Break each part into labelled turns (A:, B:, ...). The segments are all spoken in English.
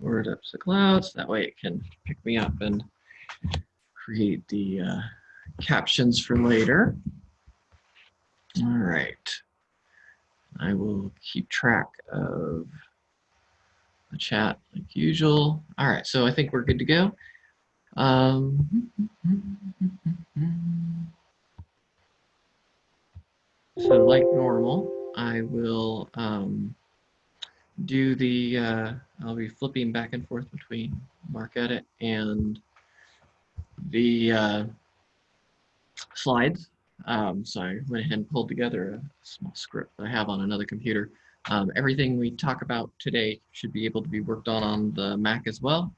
A: word up to the clouds. That way it can pick me up and create the uh, captions for later. All right. I will keep track of the chat like usual. All right, so I think we're good to go. Um, so like normal, I will um, do the, uh, I'll be flipping back and forth between MarcEdit and the uh, slides. Um, so I went ahead and pulled together a small script I have on another computer. Um, everything we talk about today should be able to be worked on on the Mac as well.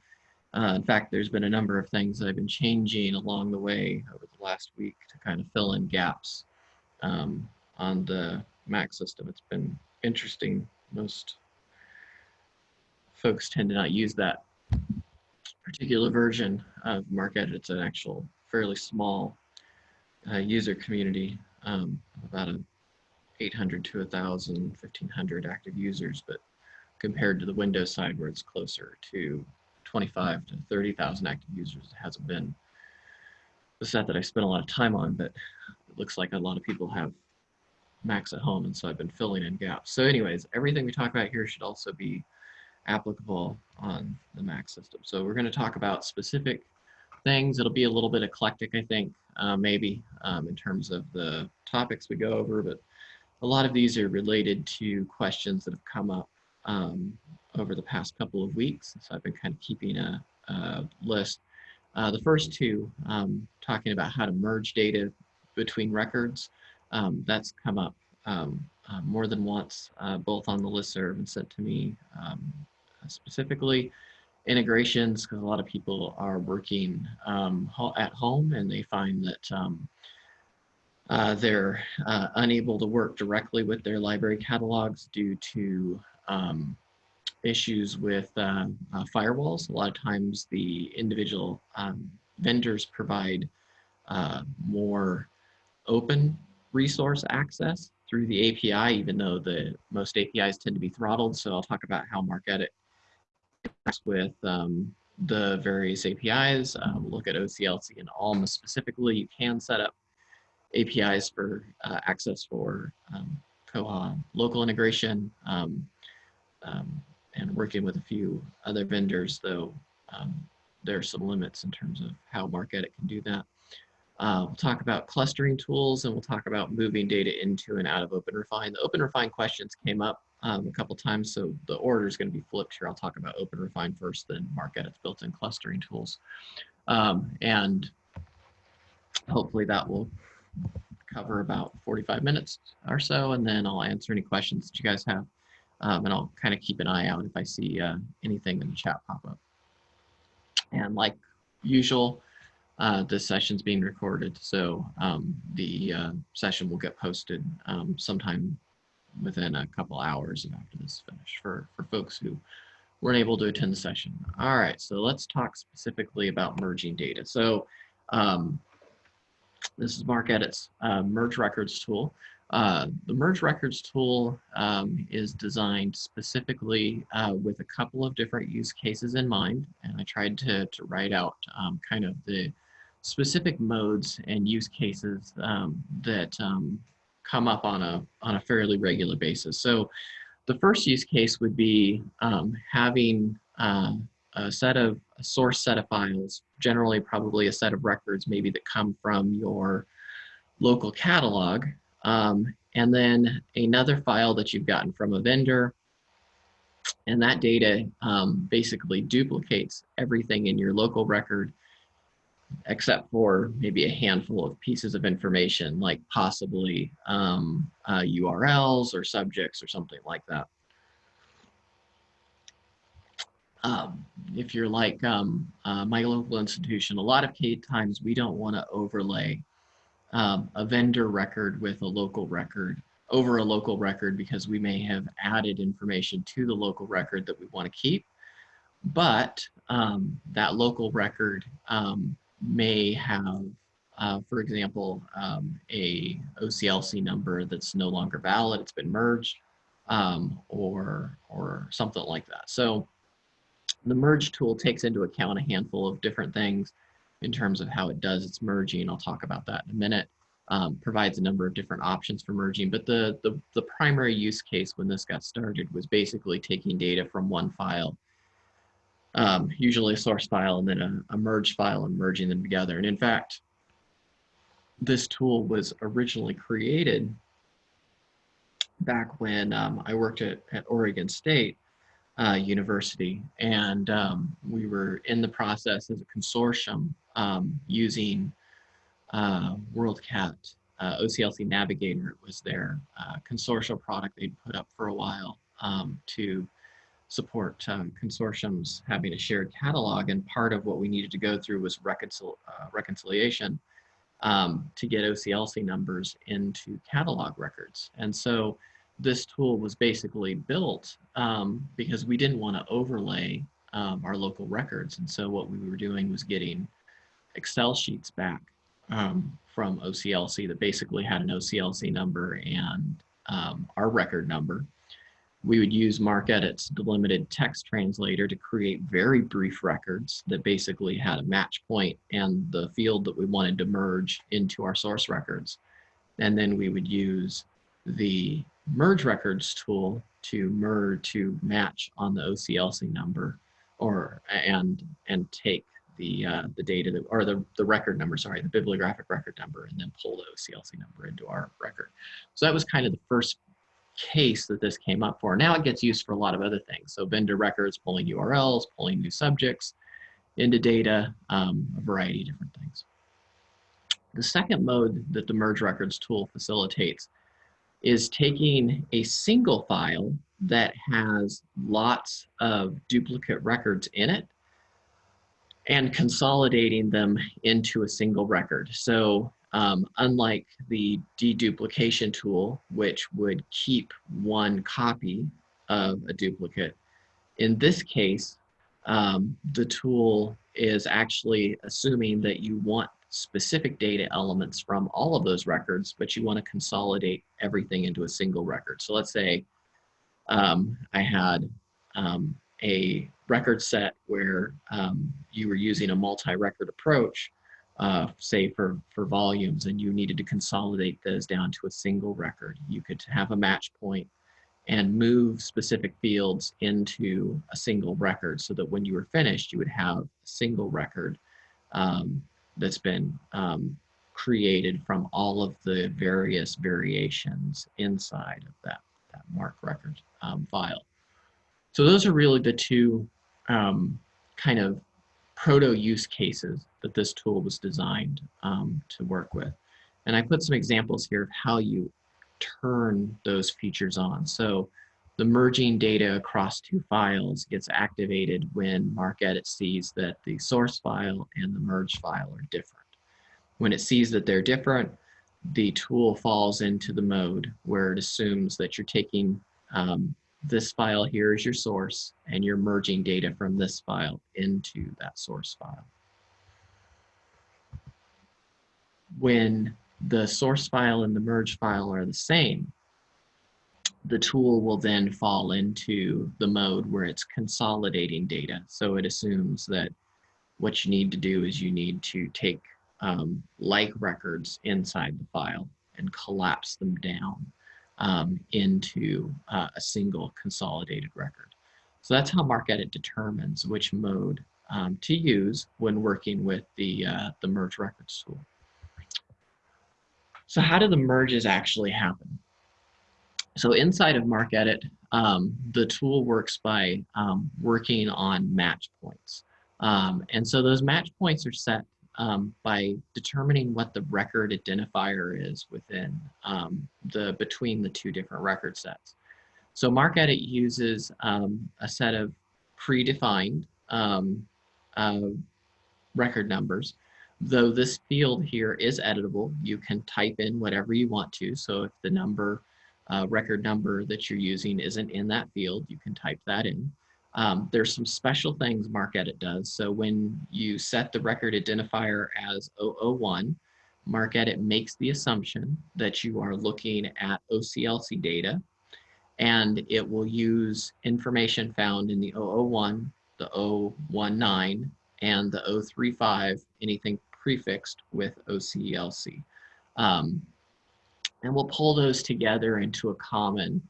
A: Uh, in fact, there's been a number of things that I've been changing along the way over the last week to kind of fill in gaps um, on the Mac system. It's been interesting. Most folks tend to not use that particular version of MarcEdit. It's an actual fairly small uh, user community, um, about a 800 to 1,000, 1,500 active users, but compared to the Windows side where it's closer to 25 to 30,000 active users, it hasn't been the set that I spent a lot of time on, but it looks like a lot of people have Macs at home, and so I've been filling in gaps. So anyways, everything we talk about here should also be applicable on the Mac system. So we're going to talk about specific things. It'll be a little bit eclectic, I think, uh, maybe um, in terms of the topics we go over, but a lot of these are related to questions that have come up um, over the past couple of weeks. So I've been kind of keeping a, a list. Uh, the first two, um, talking about how to merge data between records, um, that's come up um, uh, more than once, uh, both on the listserv and sent to me um, specifically integrations because a lot of people are working um, at home and they find that um, uh, they're uh, unable to work directly with their library catalogs due to um, issues with uh, uh firewalls. A lot of times the individual um, vendors provide uh, more open resource access through the API, even though the most APIs tend to be throttled. So I'll talk about how MarcEdit with um, the various APIs, um, look at OCLC and ALMA specifically. You can set up APIs for uh, access for um, Koha local integration um, um, and working with a few other vendors, though um, there are some limits in terms of how MarcEdit can do that. Uh, we'll talk about clustering tools and we'll talk about moving data into and out of OpenRefine. The OpenRefine questions came up um, a couple times, so the order is going to be flipped here. I'll talk about OpenRefine first, then MarcEdit's built-in clustering tools. Um, and hopefully that will cover about 45 minutes or so, and then I'll answer any questions that you guys have. Um, and I'll kind of keep an eye out if I see uh, anything in the chat pop up. And like usual, uh, this session's being recorded, so um, the uh, session will get posted um, sometime within a couple hours after this finish for, for folks who weren't able to attend the session. All right, so let's talk specifically about merging data. So um, this is MarcEdit's uh, Merge Records tool. Uh, the Merge Records tool um, is designed specifically uh, with a couple of different use cases in mind, and I tried to, to write out um, kind of the specific modes and use cases um, that um, come up on a, on a fairly regular basis. So the first use case would be um, having uh, a set of a source set of files, generally probably a set of records maybe that come from your local catalog, um, and then another file that you've gotten from a vendor, and that data um, basically duplicates everything in your local record except for maybe a handful of pieces of information like possibly um, uh, URLs or subjects or something like that. Um, if you're like um, uh, my local institution, a lot of times we don't want to overlay um, a vendor record with a local record over a local record because we may have added information to the local record that we want to keep. But um, that local record um, may have, uh, for example, um, a OCLC number that's no longer valid, it's been merged, um, or, or something like that. So The merge tool takes into account a handful of different things in terms of how it does its merging. I'll talk about that in a minute. Um, provides a number of different options for merging, but the, the, the primary use case when this got started was basically taking data from one file, um, usually a source file and then a, a merged file and merging them together. And in fact, this tool was originally created back when um, I worked at, at Oregon State uh, University, and um, we were in the process as a consortium um, using uh, WorldCat uh, OCLC Navigator. Was their uh, consortial product they'd put up for a while um, to support um, consortiums having a shared catalog. And part of what we needed to go through was reconcil uh, reconciliation um, to get OCLC numbers into catalog records. And so this tool was basically built um, because we didn't want to overlay um, our local records. And so what we were doing was getting Excel sheets back um, from OCLC that basically had an OCLC number and um, our record number. We would use MarcEdit's delimited text translator to create very brief records that basically had a match point and the field that we wanted to merge into our source records. And then we would use the merge records tool to merge to match on the OCLC number or and and take the uh, the data that or the the record number sorry the bibliographic record number and then pull the OCLC number into our record. So that was kind of the first case that this came up for. Now it gets used for a lot of other things. So vendor records, pulling URLs, pulling new subjects into data, um, a variety of different things. The second mode that the merge records tool facilitates is taking a single file that has lots of duplicate records in it and consolidating them into a single record. So um, unlike the deduplication tool, which would keep one copy of a duplicate, in this case, um, the tool is actually assuming that you want specific data elements from all of those records, but you want to consolidate everything into a single record. So let's say um, I had um, a record set where um, you were using a multi-record approach, uh, say for, for volumes, and you needed to consolidate those down to a single record. You could have a match point and move specific fields into a single record so that when you were finished, you would have a single record um, that's been um, created from all of the various variations inside of that, that MARC record um, file. So those are really the two um, kind of proto use cases that this tool was designed um, to work with. And I put some examples here of how you turn those features on. So the merging data across two files gets activated when MarcEdit sees that the source file and the merge file are different. When it sees that they're different, the tool falls into the mode where it assumes that you're taking um, this file here is your source and you're merging data from this file into that source file. When the source file and the merge file are the same, the tool will then fall into the mode where it's consolidating data. So it assumes that what you need to do is you need to take um, like records inside the file and collapse them down um, into uh, a single consolidated record. So that's how MarcEdit determines which mode um, to use when working with the, uh, the merge records tool. So how do the merges actually happen? So inside of MarcEdit, um, the tool works by um, working on match points. Um, and so those match points are set um, by determining what the record identifier is within um, the between the two different record sets. So MarcEdit uses um, a set of predefined uh, record numbers though this field here is editable, you can type in whatever you want to. So if the number uh, record number that you're using isn't in that field, you can type that in. Um, there's some special things MarcEdit does. So when you set the record identifier as 001, MarcEdit makes the assumption that you are looking at OCLC data and it will use information found in the 001, the 019, and the 035, anything prefixed with OCLC. Um, and we'll pull those together into a common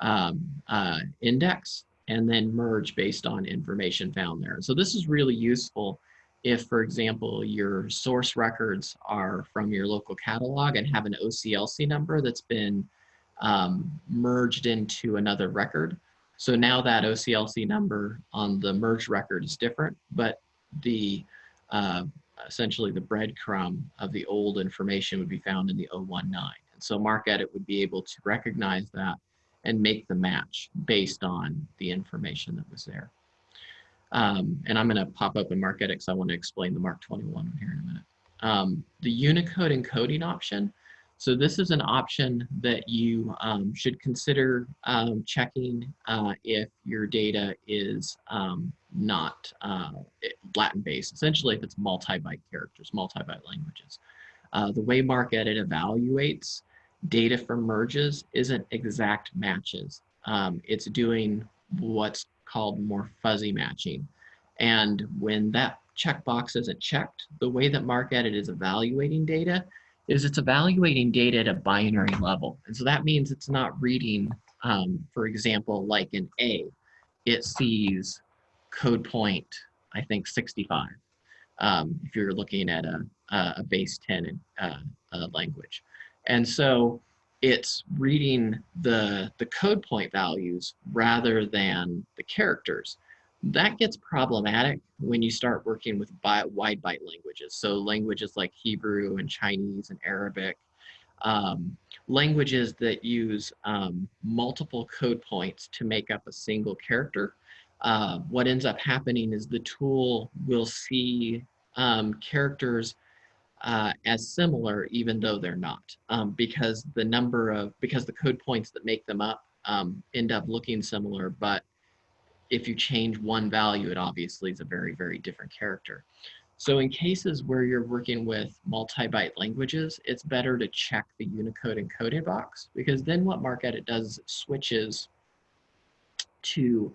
A: um, uh, index and then merge based on information found there. So this is really useful if, for example, your source records are from your local catalog and have an OCLC number that's been um, merged into another record. So now that OCLC number on the merged record is different, but the uh, essentially the breadcrumb of the old information would be found in the 019. And so MarcEdit would be able to recognize that and make the match based on the information that was there. Um, and I'm going to pop up in because I want to explain the MARC 21 here in a minute. Um, the Unicode encoding option. So this is an option that you um, should consider um, checking uh, if your data is um, not uh, Latin-based, essentially if it's multi-byte characters, multi-byte languages. Uh, the way MarcEdit evaluates data for merges isn't exact matches. Um, it's doing what's called more fuzzy matching. And when that checkbox isn't checked, the way that MarcEdit is evaluating data is it's evaluating data at a binary level. And so that means it's not reading, um, for example, like an A. It sees code point, I think 65, um, if you're looking at a, a base 10 uh, uh, language. And so it's reading the, the code point values rather than the characters. That gets problematic when you start working with wide byte languages. So languages like Hebrew and Chinese and Arabic, um, languages that use um, multiple code points to make up a single character. Uh, what ends up happening is the tool will see um, characters uh, as similar, even though they're not, um, because the number of, because the code points that make them up um, end up looking similar, but if you change one value, it obviously is a very, very different character. So in cases where you're working with multi-byte languages, it's better to check the Unicode encoded box because then what MarcEdit does is it switches to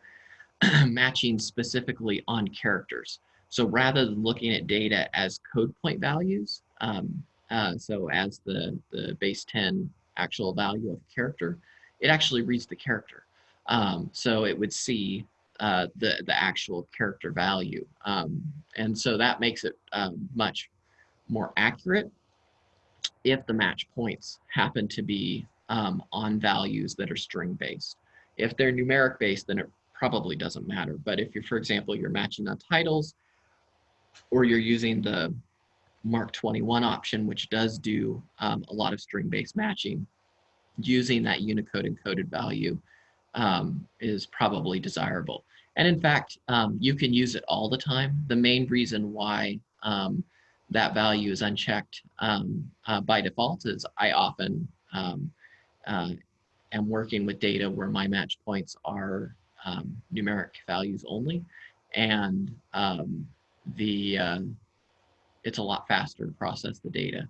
A: matching specifically on characters. So rather than looking at data as code point values, um, uh, so as the, the base 10 actual value of character, it actually reads the character. Um, so it would see uh, the, the actual character value. Um, and so that makes it um, much more accurate if the match points happen to be um, on values that are string based. If they're numeric based, then it probably doesn't matter. But if you're, for example, you're matching on titles or you're using the MARC 21 option, which does do um, a lot of string-based matching, using that Unicode encoded value um, is probably desirable. And in fact, um, you can use it all the time. The main reason why um, that value is unchecked um, uh, by default is I often um, uh, am working with data where my match points are numeric values only. And the uh, it's a lot faster to process the data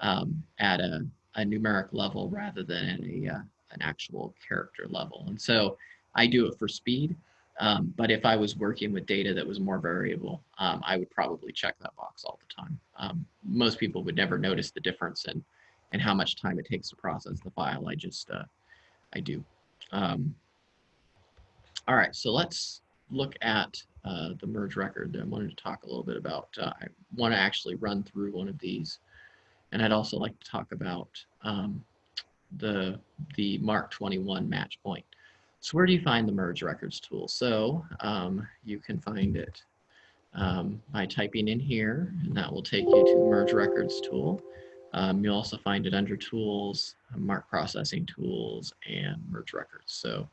A: um, at a, a, numeric level rather than a, uh, an actual character level. And so I do it for speed, um, but if I was working with data that was more variable, um, I would probably check that box all the time. Um, most people would never notice the difference in, in how much time it takes to process the file. I just, uh, I do. Um, all right, so let's look at uh, the merge record that I wanted to talk a little bit about. Uh, I want to actually run through one of these. And I'd also like to talk about um, the, the MARC 21 match point. So where do you find the merge records tool? So um, you can find it um, by typing in here, and that will take you to the merge records tool. Um, you'll also find it under tools, MARC processing tools, and merge records. So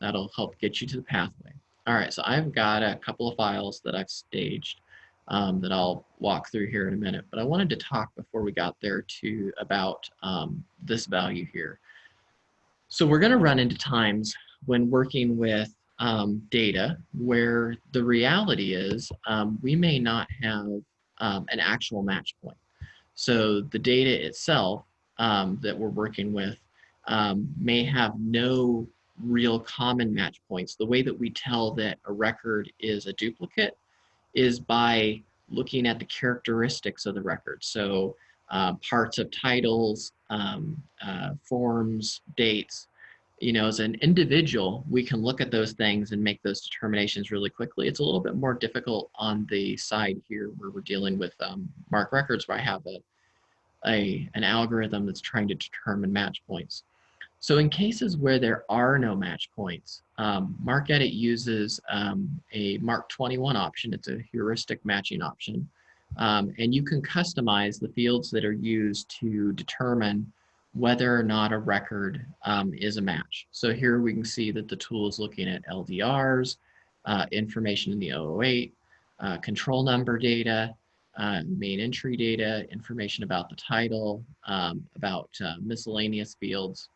A: that'll help get you to the pathway. All right, so I've got a couple of files that I've staged um, that I'll walk through here in a minute, but I wanted to talk before we got there to about um, this value here. So we're gonna run into times when working with um, data where the reality is um, we may not have um, an actual match point. So the data itself um, that we're working with may have no real common match points. The way that we tell that a record is a duplicate is by looking at the characteristics of the record. So uh, parts of titles, um, uh, forms, dates. You know, as an individual, we can look at those things and make those determinations really quickly. It's a little bit more difficult on the side here where we're dealing with um, MARC records where I have a, a, an algorithm that's trying to determine match points. So in cases where there are no match points, um, MARCEDIT uses um, a MARC 21 option. It's a heuristic matching option. Um, and you can customize the fields that are used to determine whether or not a record um, is a match. So here we can see that the tool is looking at LDRs, uh, information in the 008, uh, control number data, uh, main entry data, information about the title, um, about uh, miscellaneous fields.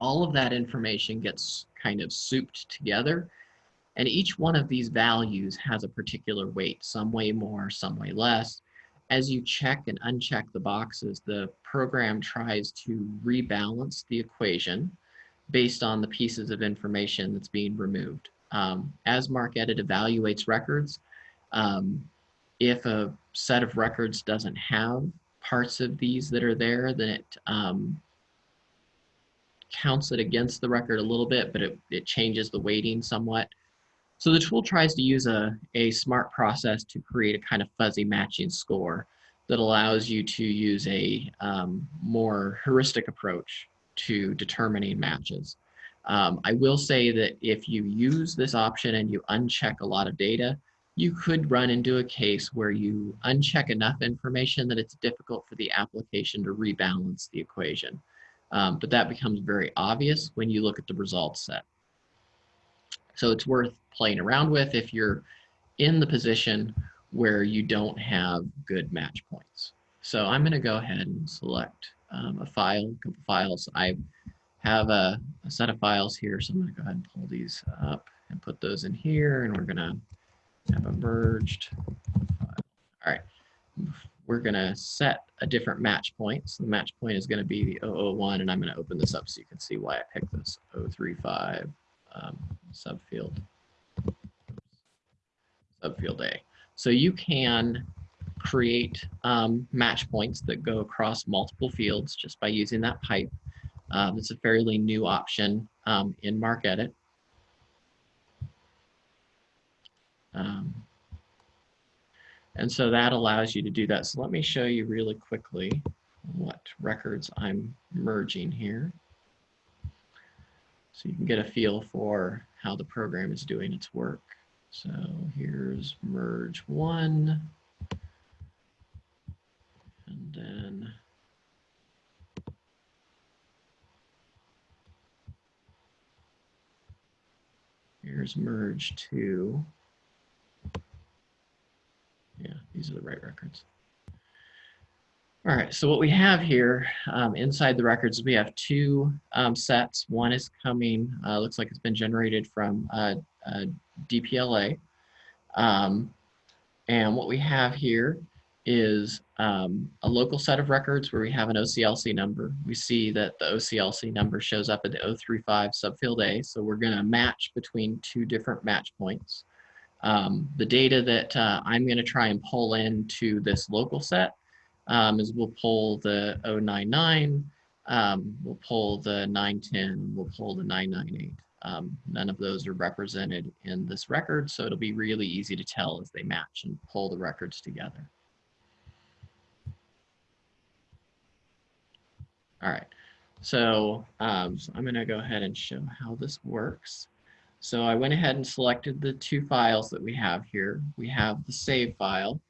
A: All of that information gets kind of souped together and each one of these values has a particular weight, some way more, some way less. As you check and uncheck the boxes, the program tries to rebalance the equation based on the pieces of information that's being removed. Um, as MARCEDIT evaluates records, um, if a set of records doesn't have parts of these that are there, then it um, counts it against the record a little bit, but it, it changes the weighting somewhat. So the tool tries to use a, a smart process to create a kind of fuzzy matching score that allows you to use a um, more heuristic approach to determining matches. Um, I will say that if you use this option and you uncheck a lot of data, you could run into a case where you uncheck enough information that it's difficult for the application to rebalance the equation. Um, but that becomes very obvious when you look at the results set. So it's worth playing around with if you're in the position where you don't have good match points. So I'm going to go ahead and select um, a file, a couple files. I have a, a, set of files here, so I'm going to go ahead and pull these up and put those in here, and we're going to have a merged file. All right, we're going to set a different match point. So the match point is going to be the 001, and I'm going to open this up so you can see why I picked this 035 um, subfield subfield A. So you can create um, match points that go across multiple fields just by using that pipe. Um, it's a fairly new option um, in MARCEDIT. Um, and so that allows you to do that. So let me show you really quickly what records I'm merging here. So you can get a feel for how the program is doing its work. So here's merge one. And then here's merge two. Yeah, these are the right records. All right, so what we have here um, inside the records, we have two um, sets. One is coming, uh, looks like it's been generated from uh, uh, DPLA. Um, and what we have here is um, a local set of records where we have an OCLC number. We see that the OCLC number shows up at the 035 subfield A, so we're gonna match between two different match points. Um, the data that uh, I'm gonna try and pull into this local set um, is we'll pull the 099, um, we'll pull the 910, we'll pull the 998. Um, none of those are represented in this record, so it'll be really easy to tell as they match and pull the records together. All right, so, um, so I'm gonna go ahead and show how this works. So I went ahead and selected the two files that we have here. We have the save file,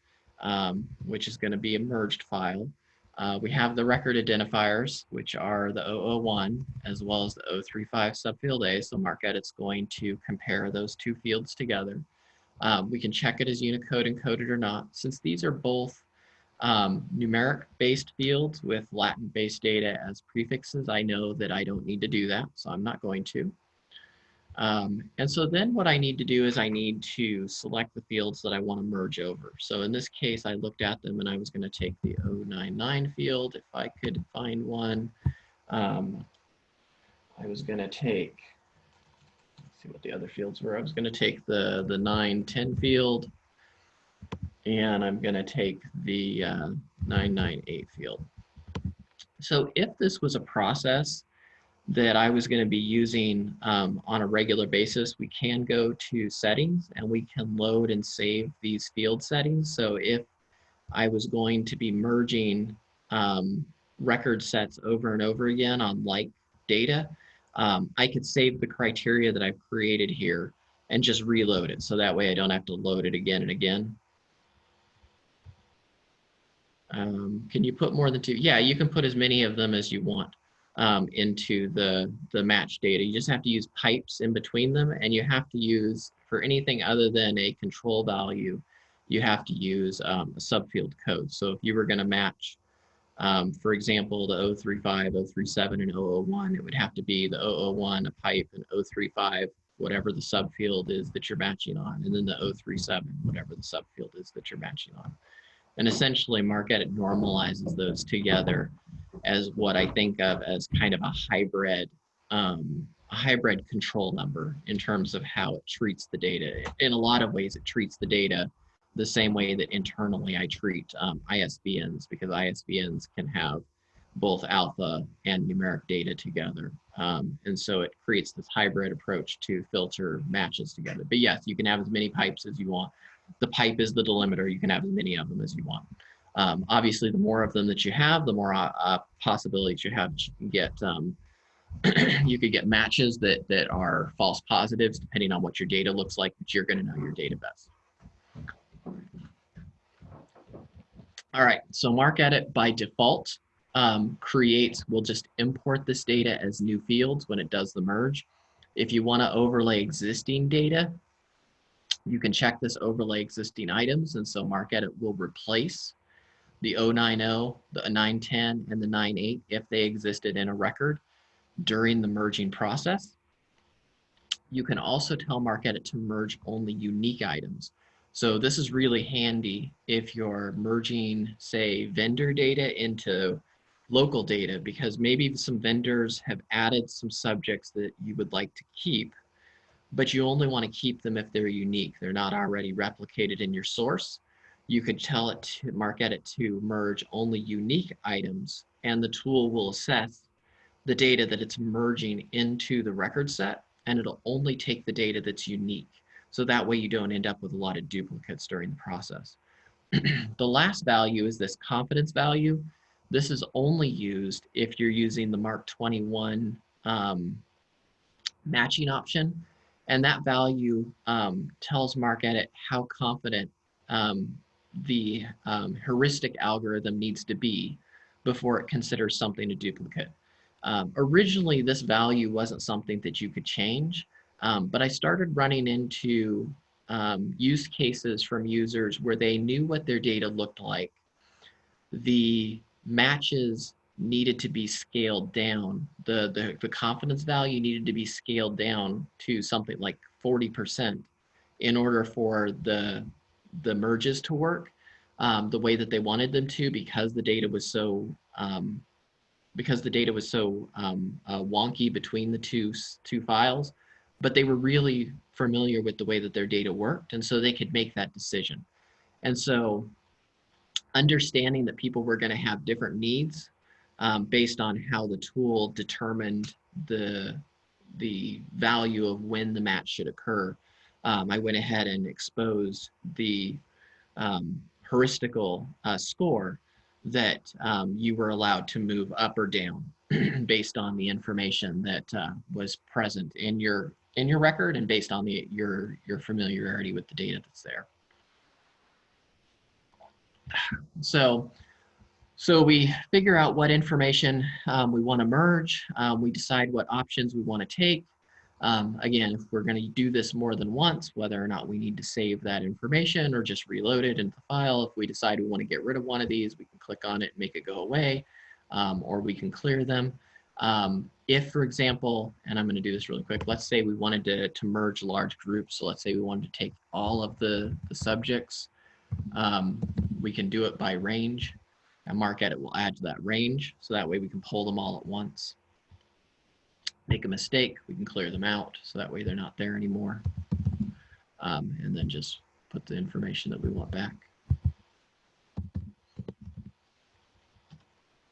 A: um, which is going to be a merged file. Uh, we have the record identifiers, which are the 001 as well as the 035 subfield A. So MARCEDIT's going to compare those two fields together. Um, we can check it as Unicode encoded or not. Since these are both um, numeric based fields with Latin based data as prefixes, I know that I don't need to do that, so I'm not going to. Um, and so then what I need to do is I need to select the fields that I want to merge over. So in this case, I looked at them and I was going to take the 099 field if I could find one. Um, I was going to take, see what the other fields were. I was going to take the, the 9, 10 field, and I'm going to take the uh, 998 field. So if this was a process that I was going to be using um, on a regular basis, we can go to settings and we can load and save these field settings. So if I was going to be merging um, record sets over and over again on like data, um, I could save the criteria that I've created here and just reload it. So that way I don't have to load it again and again. Um, can you put more than two? Yeah, you can put as many of them as you want um, into the, the match data. You just have to use pipes in between them and you have to use, for anything other than a control value, you have to use um, a subfield code. So if you were gonna match, um, for example, the 035, 037, and 001, it would have to be the 001, a pipe, and 035, whatever the subfield is that you're matching on, and then the 037, whatever the subfield is that you're matching on. And essentially MarcEdit normalizes those together as what I think of as kind of a hybrid, um, a hybrid control number in terms of how it treats the data. In a lot of ways, it treats the data the same way that internally I treat um, ISBNs because ISBNs can have both alpha and numeric data together. Um, and so it creates this hybrid approach to filter matches together. But yes, you can have as many pipes as you want the pipe is the delimiter. You can have as many of them as you want. Um, obviously, the more of them that you have, the more uh, uh possibilities you have to get. Um, you could get matches that that are false positives depending on what your data looks like, but you're going to know your data best. All right, so MarcEdit by default um, creates, we'll just import this data as new fields when it does the merge. If you want to overlay existing data, you can check this overlay existing items, and so MarcEdit will replace the 090, the 910, and the 98 if they existed in a record during the merging process. You can also tell MarcEdit to merge only unique items. So this is really handy if you're merging, say, vendor data into local data, because maybe some vendors have added some subjects that you would like to keep but you only want to keep them if they're unique. They're not already replicated in your source. You could tell it to MarcEdit to merge only unique items and the tool will assess the data that it's merging into the record set and it'll only take the data that's unique. So that way you don't end up with a lot of duplicates during the process. the last value is this confidence value. This is only used if you're using the MARC 21 um, matching option and that value um, tells MarcEdit how confident um, the um, heuristic algorithm needs to be before it considers something a duplicate. Um, originally, this value wasn't something that you could change, um, but I started running into um, use cases from users where they knew what their data looked like. The matches needed to be scaled down. The, the, the confidence value needed to be scaled down to something like 40% in order for the, the merges to work um, the way that they wanted them to because the data was so um, because the data was so um, uh, wonky between the two two files but they were really familiar with the way that their data worked and so they could make that decision and so understanding that people were going to have different needs um, based on how the tool determined the, the value of when the match should occur. Um, I went ahead and exposed the um, heuristical uh, score that um, you were allowed to move up or down based on the information that uh, was present in your in your record and based on the your your familiarity with the data that's there. So so we figure out what information um, we want to merge. Um, we decide what options we want to take. Um, again, if we're going to do this more than once, whether or not we need to save that information or just reload it into the file. If we decide we want to get rid of one of these, we can click on it and make it go away, um, or we can clear them. Um, if, for example, and I'm going to do this really quick, let's say we wanted to, to merge large groups. So let's say we wanted to take all of the, the subjects. Um, we can do it by range and MarcEdit will add to that range. So that way we can pull them all at once. make a mistake, we can clear them out so that way they're not there anymore. Um, and then just put the information that we want back.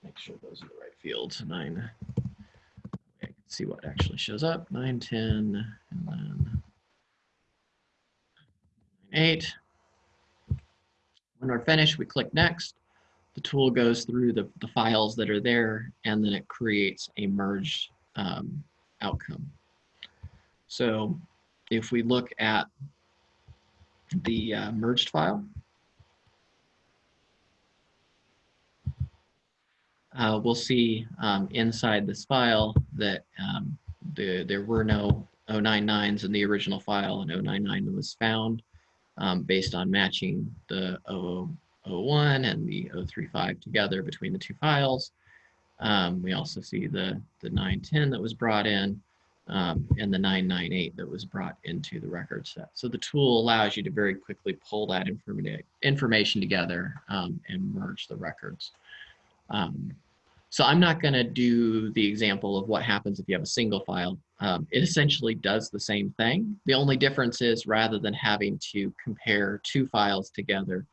A: Make sure those are the right fields. Nine. See what actually shows up. Nine, 10, and then eight. When we're finished, we click next. The tool goes through the, the files that are there, and then it creates a merged um, outcome. So if we look at the uh, merged file, uh, we'll see um, inside this file that um, the, there were no 099s in the original file and 099 was found um, based on matching the 0001 and the 035 together between the two files. Um, we also see the, the 910 that was brought in um, and the 998 that was brought into the record set. So the tool allows you to very quickly pull that information together um, and merge the records. Um, so I'm not going to do the example of what happens if you have a single file. Um, it essentially does the same thing. The only difference is rather than having to compare two files together,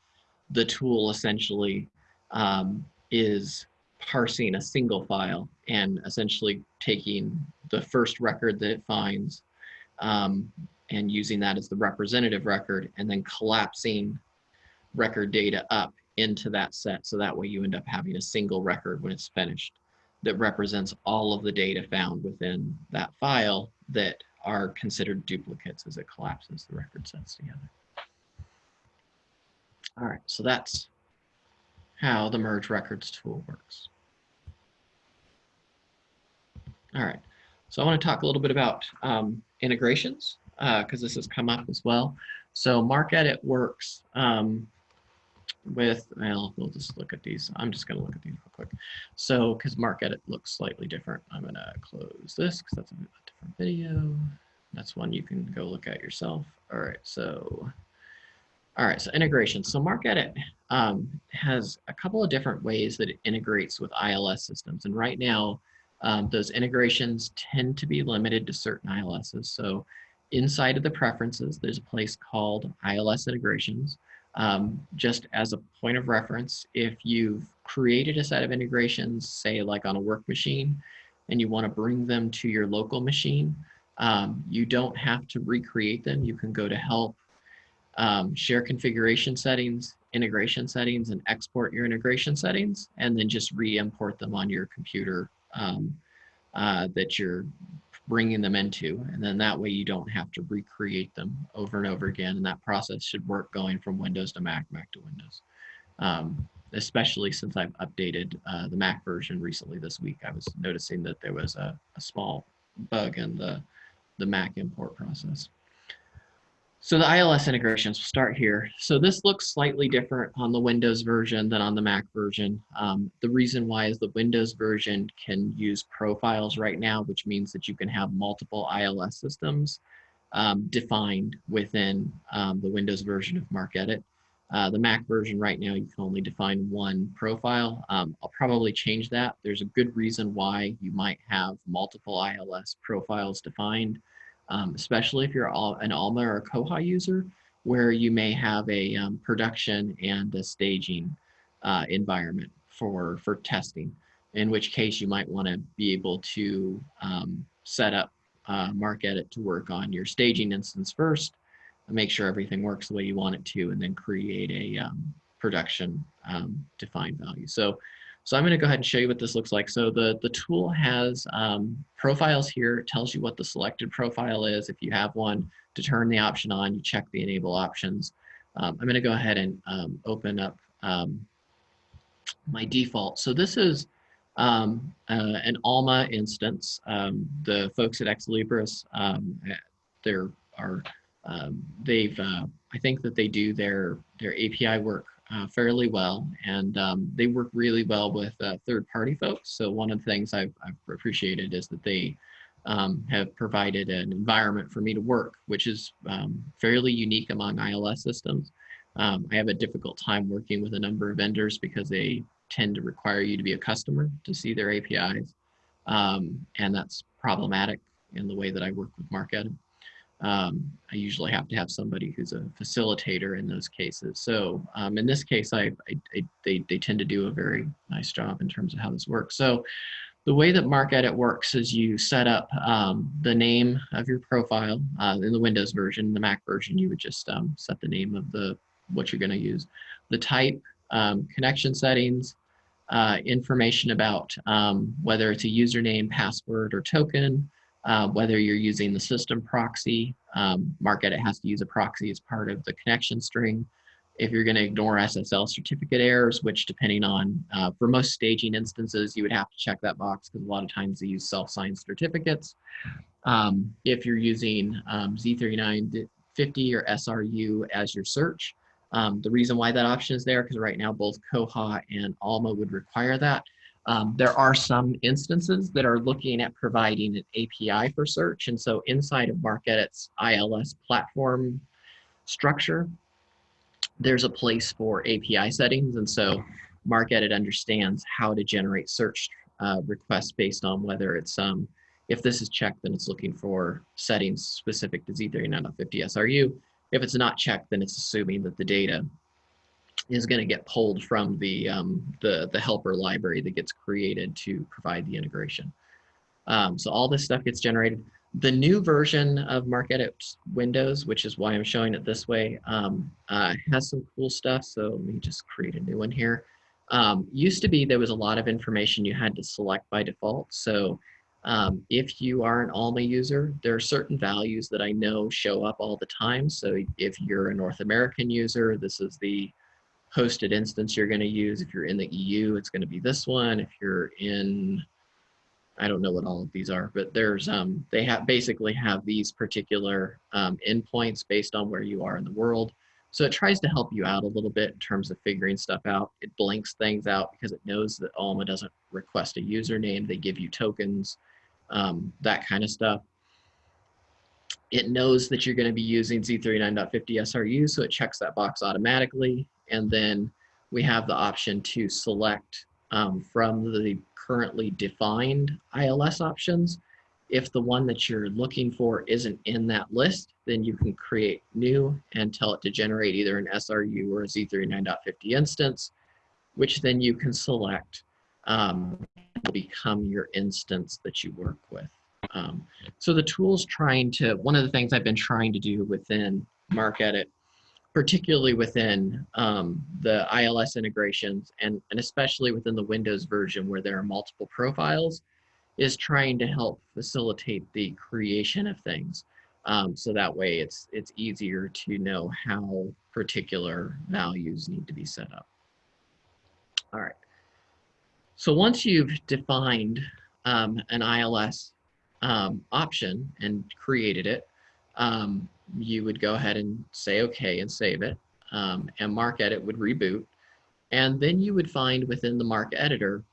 A: the tool essentially um, is parsing a single file and essentially taking the first record that it finds um, and using that as the representative record and then collapsing record data up into that set. So that way you end up having a single record when it's finished that represents all of the data found within that file that are considered duplicates as it collapses the record sets together. All right, so that's how the merge records tool works. All right, so I want to talk a little bit about um, integrations because uh, this has come up as well. So MarcEdit works um, with, well, we'll just look at these. I'm just going to look at these real quick. So, because MarcEdit looks slightly different, I'm going to close this because that's a different video. That's one you can go look at yourself. All right, so, all right, so integration. So MarcEdit um, has a couple of different ways that it integrates with ILS systems. And right now, um, those integrations tend to be limited to certain ILSs. So inside of the preferences, there's a place called ILS integrations. Um, just as a point of reference, if you've created a set of integrations, say like on a work machine, and you want to bring them to your local machine, um, you don't have to recreate them. You can go to help, um, share configuration settings, integration settings, and export your integration settings, and then just re-import them on your computer um, uh, that you're bringing them into. And then that way you don't have to recreate them over and over again. And that process should work going from Windows to Mac, Mac to Windows. Um, especially since I've updated uh, the Mac version recently this week, I was noticing that there was a, a small bug in the, the Mac import process. So the ILS integrations, we'll start here. So this looks slightly different on the Windows version than on the Mac version. Um, the reason why is the Windows version can use profiles right now, which means that you can have multiple ILS systems um, defined within um, the Windows version of MarcEdit. Uh, the Mac version right now, you can only define one profile. Um, I'll probably change that. There's a good reason why you might have multiple ILS profiles defined um, especially if you're an Alma or a Koha user, where you may have a um, production and a staging uh, environment for, for testing, in which case you might want to be able to um, set up uh, MarcEdit to work on your staging instance first, make sure everything works the way you want it to, and then create a um, production um, defined value. So so I'm going to go ahead and show you what this looks like. So the, the tool has um, profiles here. It tells you what the selected profile is. If you have one, to turn the option on, you check the enable options. Um, I'm going to go ahead and um, open up um, my default. So this is um, uh, an Alma instance. Um, the folks at Ex Libris, there are they've uh, I think that they do their their API work uh, fairly well, and um, they work really well with uh, third-party folks. So one of the things I've, I've appreciated is that they um, have provided an environment for me to work, which is um, fairly unique among ILS systems. Um, I have a difficult time working with a number of vendors because they tend to require you to be a customer to see their APIs. Um, and that's problematic in the way that I work with MarcEdit. Um, I usually have to have somebody who's a facilitator in those cases. So um, in this case, I, I, I, they, they tend to do a very nice job in terms of how this works. So the way that MarcEdit works is you set up um, the name of your profile uh, in the Windows version. The Mac version, you would just um, set the name of the what you're going to use, the type, um, connection settings, uh, information about um, whether it's a username, password, or token, uh, whether you're using the system proxy. Um, MarcEdit has to use a proxy as part of the connection string. If you're going to ignore SSL certificate errors, which depending on, uh, for most staging instances, you would have to check that box because a lot of times they use self-signed certificates. Um, if you're using um, Z39.50 or SRU as your search, um, the reason why that option is there, because right now both Koha and Alma would require that. Um, there are some instances that are looking at providing an API for search. And so inside of MarcEdit's ILS platform structure, there's a place for API settings. And so MarcEdit understands how to generate search uh, requests based on whether it's, um, if this is checked, then it's looking for settings specific to Z39.50 SRU. If it's not checked, then it's assuming that the data is going to get pulled from the, um, the, the helper library that gets created to provide the integration. Um, so all this stuff gets generated. The new version of MarcEdit Windows, which is why I'm showing it this way, um, uh, has some cool stuff. So let me just create a new one here. Um, used to be there was a lot of information you had to select by default. So um, if you are an Alma user, there are certain values that I know show up all the time. So if you're a North American user, this is the hosted instance you're going to use. If you're in the EU, it's going to be this one. If you're in, I don't know what all of these are, but there's um, they have basically have these particular um, endpoints based on where you are in the world. So it tries to help you out a little bit in terms of figuring stuff out. It blanks things out because it knows that Alma doesn't request a username. They give you tokens um, that kind of stuff. It knows that you're going to be using Z39.50 SRU, so it checks that box automatically. And then we have the option to select um, from the currently defined ILS options. If the one that you're looking for isn't in that list, then you can create new and tell it to generate either an SRU or a Z39.50 instance, which then you can select um, become your instance that you work with. Um, so the tool's trying to, one of the things I've been trying to do within MarcEdit, particularly within um, the ILS integrations and, and especially within the Windows version where there are multiple profiles, is trying to help facilitate the creation of things. Um, so that way it's, it's easier to know how particular values need to be set up. All right. So once you've defined um, an ILS um, option and created it, um, you would go ahead and say okay and save it um, and MarcEdit would reboot. And then you would find within the MarcEditor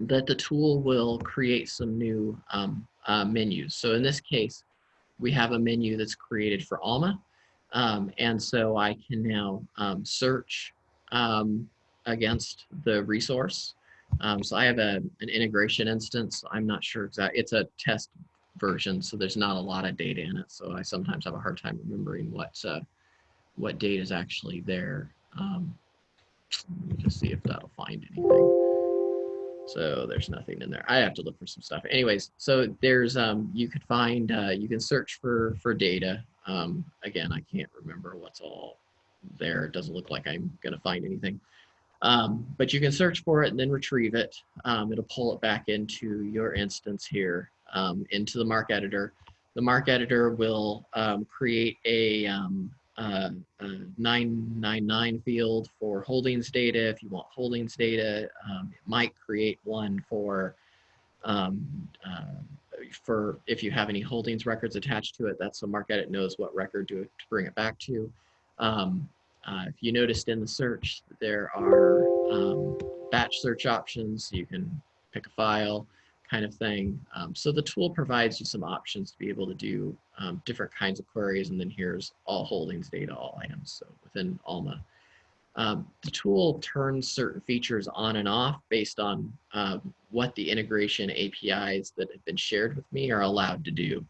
A: that the tool will create some new um, uh, menus. So in this case, we have a menu that's created for Alma. Um, and so I can now search against the resource um, so I have a, an integration instance. I'm not sure exactly, it's a test version, so there's not a lot of data in it. So I sometimes have a hard time remembering what, uh, what data is actually there. Um, let me just see if that'll find anything. So there's nothing in there. I have to look for some stuff. Anyways, so there's, um, you could find, uh, you can search for, for data. Um, again, I can't remember what's all there. It doesn't look like I'm going to find anything. Um, but you can search for it and then retrieve it. Um, it'll pull it back into your instance here, um, into the MarcEditor. The MarcEditor will um, create a, um, uh, a, 999 field for holdings data. If you want holdings data, um, it might create one for uh, for if you have any holdings records attached to it, that's so MarcEdit knows what record to, to bring it back to. Um, uh, if you noticed in the search, there are um, batch search options. You can pick a file kind of thing. Um, so the tool provides you some options to be able to do um, different kinds of queries. And then here's all holdings data, all items. So within Alma. Um, the tool turns certain features on and off based on um, what the integration APIs that have been shared with me are allowed to do.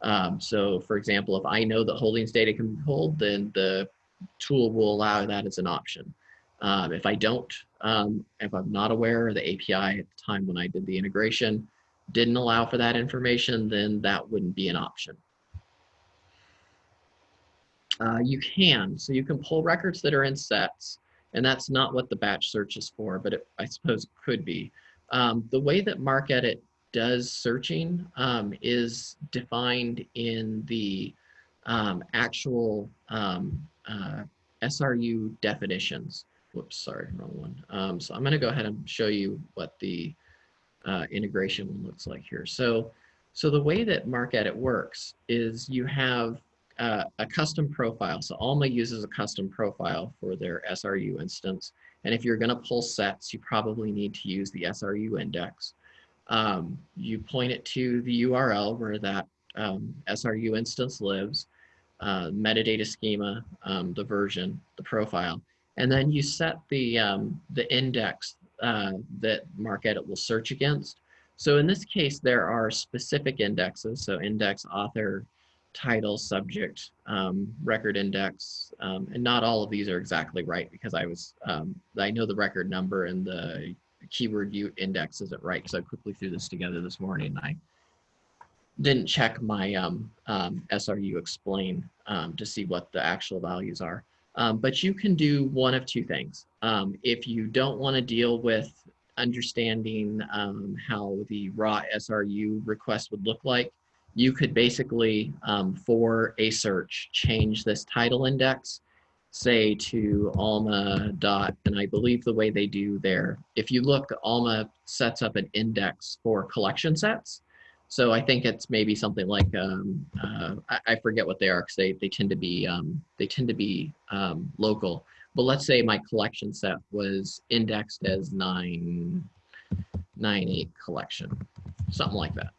A: Um, so for example, if I know that holdings data can be pulled, then the tool will allow that as an option. Um, if I don't, um, if I'm not aware the API at the time when I did the integration didn't allow for that information, then that wouldn't be an option. Uh, you can, so you can pull records that are in sets, and that's not what the batch search is for, but it, I suppose it could be. Um, the way that MarcEdit does searching um, is defined in the um, actual um, uh, SRU definitions. Whoops, sorry, wrong one. Um, so I'm going to go ahead and show you what the uh, integration looks like here. So, so the way that MarcEdit works is you have uh, a custom profile. So Alma uses a custom profile for their SRU instance. And if you're going to pull sets, you probably need to use the SRU index um, you point it to the URL where that um, SRU instance lives, uh, metadata schema, um, the version, the profile, and then you set the, um, the index uh, that MarcEdit will search against. So in this case, there are specific indexes, so index, author, title, subject, um, record index, um, and not all of these are exactly right because I was, I know the record number and the keyword index isn't right because I quickly threw this together this morning and I didn't check my um, um, SRU explain um, to see what the actual values are. Um, but you can do one of two things. Um, if you don't want to deal with understanding um, how the raw SRU request would look like, you could basically, for a search, change this title index say to Alma dot, and I believe the way they do there, if you look, Alma sets up an index for collection sets. So I think it's maybe something like, um, uh, I, I, forget what they are because they, they tend to be, um, they tend to be um, local. But let's say my collection set was indexed as nine, nine, eight collection, something like that.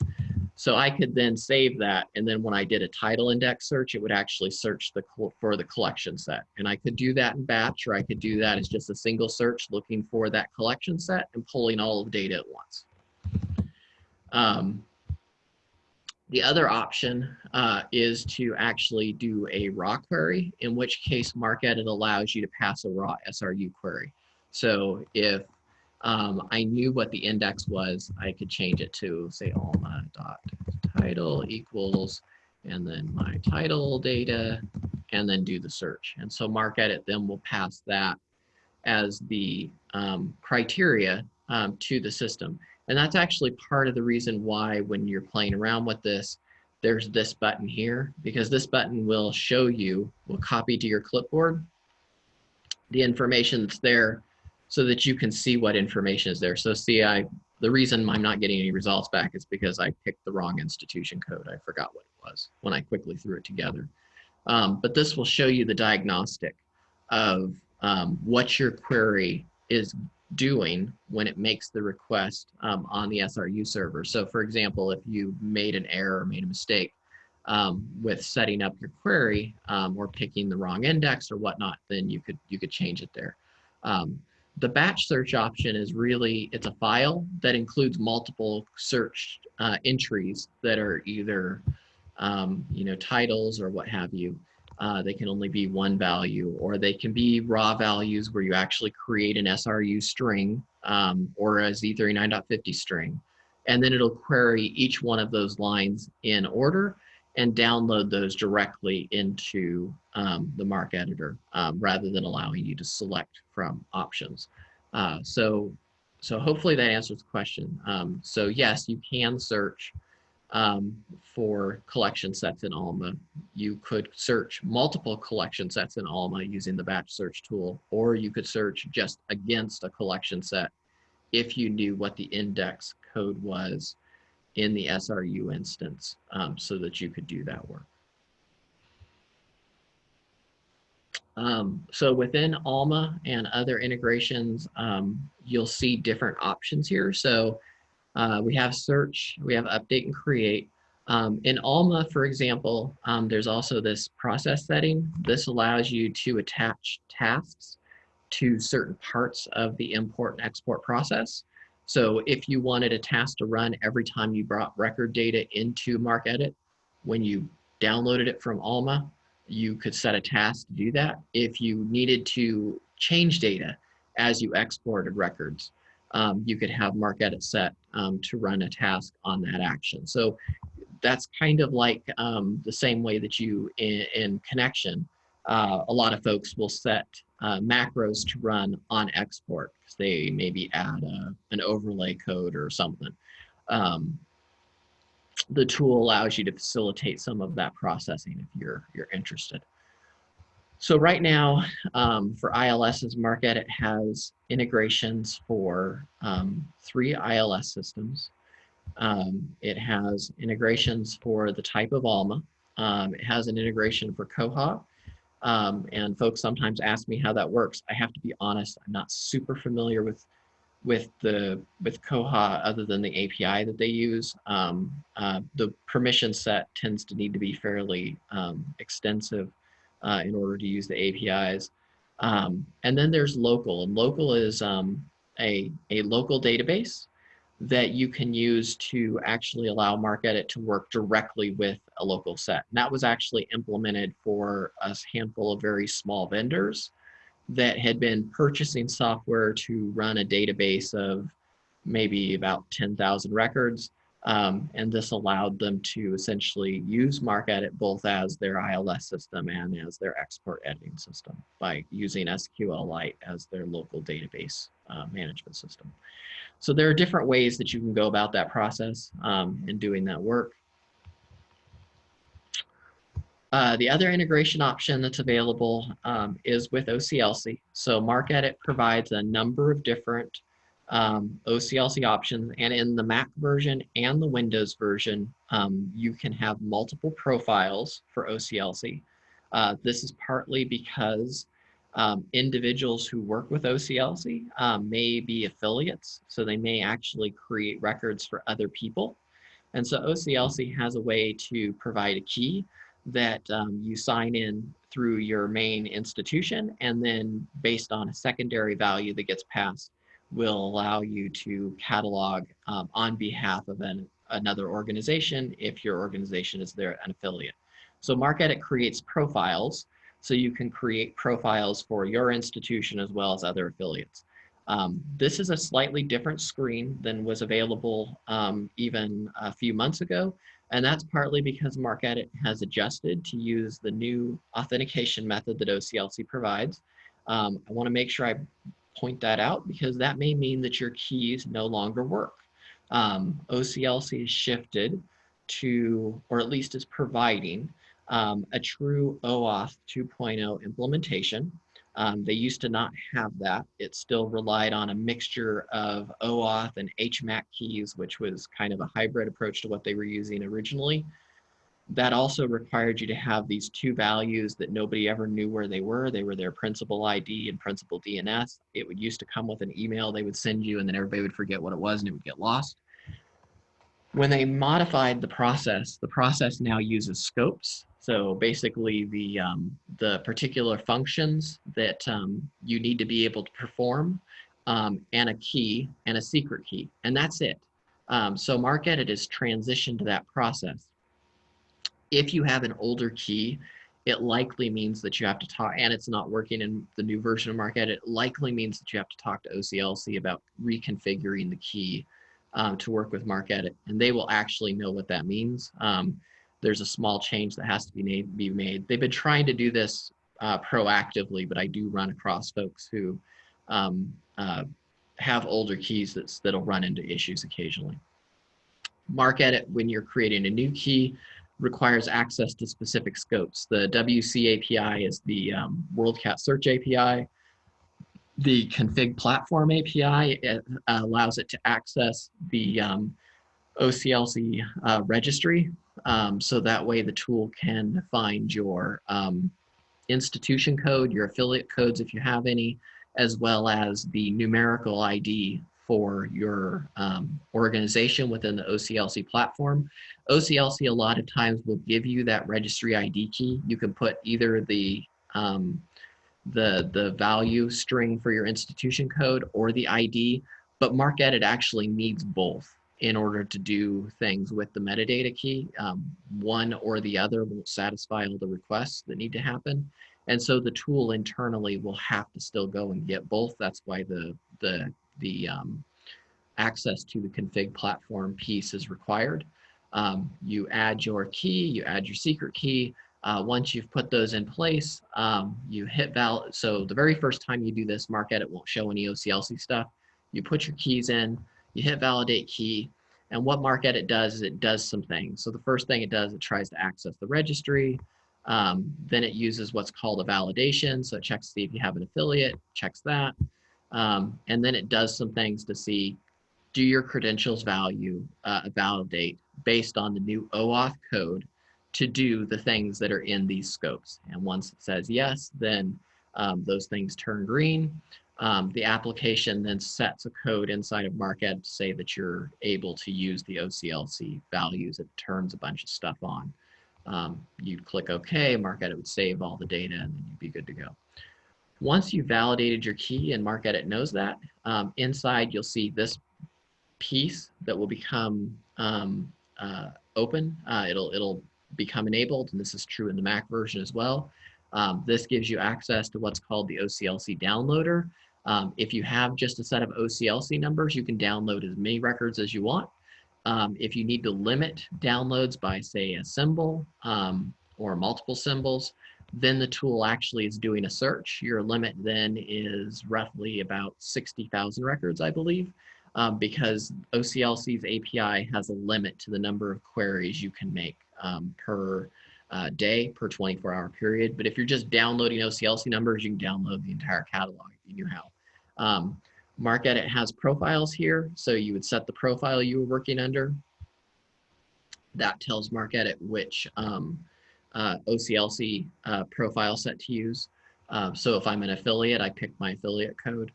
A: So I could then save that. And then when I did a title index search, it would actually search the for the collection set. And I could do that in batch, or I could do that as just a single search looking for that collection set and pulling all of the data at once. Um, the other option uh, is to actually do a raw query, in which case MarcEdit allows you to pass a raw SRU query. So if um, I knew what the index was, I could change it to say Alma dot title equals, and then my title data, and then do the search. And so MarcEdit then will pass that as the um, criteria um, to the system. And that's actually part of the reason why when you're playing around with this, there's this button here, because this button will show you, will copy to your clipboard the information that's there so that you can see what information is there. So see, I the reason I'm not getting any results back is because I picked the wrong institution code. I forgot what it was when I quickly threw it together. Um, but this will show you the diagnostic of um, what your query is doing when it makes the request um, on the SRU server. So for example, if you made an error or made a mistake um, with setting up your query um, or picking the wrong index or whatnot, then you could you could change it there. Um, the batch search option is really, it's a file that includes multiple search uh, entries that are either, um, you know, titles or what have you. Uh, they can only be one value or they can be raw values where you actually create an SRU string um, or a Z39.50 string. And then it'll query each one of those lines in order and download those directly into um, the MarcEditor um, rather than allowing you to select from options. Uh, so, so hopefully that answers the question. Um, so yes, you can search um, for collection sets in Alma. You could search multiple collection sets in Alma using the batch search tool, or you could search just against a collection set if you knew what the index code was in the SRU instance um, so that you could do that work. Um, so within Alma and other integrations, um, you'll see different options here. So uh, we have search, we have update and create. Um, in Alma, for example, um, there's also this process setting. This allows you to attach tasks to certain parts of the import and export process. So if you wanted a task to run every time you brought record data into MarcEdit, when you downloaded it from Alma, you could set a task to do that. If you needed to change data as you exported records, um, you could have MarcEdit set um, to run a task on that action. So that's kind of like um, the same way that you in, in Connexion, uh, a lot of folks will set uh, macros to run on export because they maybe add a, an overlay code or something. Um, the tool allows you to facilitate some of that processing if you're you're interested. So right now, um, for ILS's market, it has integrations for um, three ILS systems. Um, it has integrations for the type of ALMA. Um, it has an integration for Koha. Um, and folks sometimes ask me how that works. I have to be honest, I'm not super familiar with with the with Koha other than the API that they use. Um, uh, the permission set tends to need to be fairly extensive uh, in order to use the APIs. Um, and then there's local, and local is um, a, a local database that you can use to actually allow MarcEdit to work directly with a local set. And that was actually implemented for a handful of very small vendors that had been purchasing software to run a database of maybe about 10,000 records. Um, and this allowed them to essentially use MarcEdit both as their ILS system and as their export editing system by using SQLite as their local database uh, management system. So there are different ways that you can go about that process um, in doing that work. Uh, the other integration option that's available um, is with OCLC. So MarcEdit provides a number of different um, OCLC options and in the Mac version and the Windows version, um, you can have multiple profiles for OCLC. Uh, this is partly because um, individuals who work with OCLC um, may be affiliates, so they may actually create records for other people. And so OCLC has a way to provide a key that um, you sign in through your main institution and then based on a secondary value that gets passed will allow you to catalog um, on behalf of an, another organization if your organization is there an affiliate. So MarcEdit creates profiles so you can create profiles for your institution as well as other affiliates. Um, this is a slightly different screen than was available um, even a few months ago. And that's partly because MarcEdit has adjusted to use the new authentication method that OCLC provides. Um, I wanna make sure I point that out because that may mean that your keys no longer work. Um, OCLC has shifted to, or at least is providing um, a true OAuth 2.0 implementation. Um, they used to not have that. It still relied on a mixture of OAuth and HMAC keys, which was kind of a hybrid approach to what they were using originally. That also required you to have these two values that nobody ever knew where they were. They were their principal ID and principal IDNS. It would used to come with an email they would send you and then everybody would forget what it was and it would get lost. When they modified the process, the process now uses scopes so basically the, um, the particular functions that um, you need to be able to perform um, and a key and a secret key, and that's it. Um, so MarcEdit is transitioned to that process. If you have an older key, it likely means that you have to talk, and it's not working in the new version of MarcEdit, it likely means that you have to talk to OCLC about reconfiguring the key um, to work with MarcEdit, and they will actually know what that means. Um, there's a small change that has to be made. Be made. They've been trying to do this uh, proactively, but I do run across folks who um, uh, have older keys that's, that'll run into issues occasionally. MarcEdit, when you're creating a new key, requires access to specific scopes. The WC API is the um, WorldCat Search API. The config platform API allows it to access the um, OCLC uh, registry um, so that way the tool can find your um, institution code, your affiliate codes if you have any, as well as the numerical ID for your um, organization within the OCLC platform. OCLC a lot of times will give you that registry ID key. You can put either the um, the, the value string for your institution code or the ID, but MarcEdit actually needs both in order to do things with the metadata key. Um, one or the other won't satisfy all the requests that need to happen. And so the tool internally will have to still go and get both. That's why the, the, the um, access to the config platform piece is required. Um, you add your key, you add your secret key. Uh, once you've put those in place, um, you hit val. So the very first time you do this, MarcEdit won't show any OCLC stuff. You put your keys in, you hit validate key, and what MarcEdit does is it does some things. So the first thing it does, it tries to access the registry. Um, then it uses what's called a validation. So it checks to see if you have an affiliate, checks that. Um, and then it does some things to see, do your credentials value uh, validate based on the new OAuth code to do the things that are in these scopes. And once it says yes, then um, those things turn green. Um, the application then sets a code inside of MarcEdit to say that you're able to use the OCLC values. It turns a bunch of stuff on. Um, you'd click OK, MarcEdit would save all the data, and then you'd be good to go. Once you've validated your key and MarcEdit knows that, um, inside you'll see this piece that will become um, uh, open. Uh, it'll, it'll become enabled, and this is true in the Mac version as well. Um, this gives you access to what's called the OCLC downloader. Um, if you have just a set of OCLC numbers, you can download as many records as you want. Um, if you need to limit downloads by say a symbol um, or multiple symbols, then the tool actually is doing a search. Your limit then is roughly about 60,000 records, I believe, um, because OCLC's API has a limit to the number of queries you can make um, per uh, day, per 24 hour period. But if you're just downloading OCLC numbers, you can download the entire catalog if you knew how. Um, MarcEdit has profiles here. So you would set the profile you were working under. That tells MarcEdit which um, uh, OCLC uh, profile set to use. Uh, so if I'm an affiliate, I pick my affiliate code.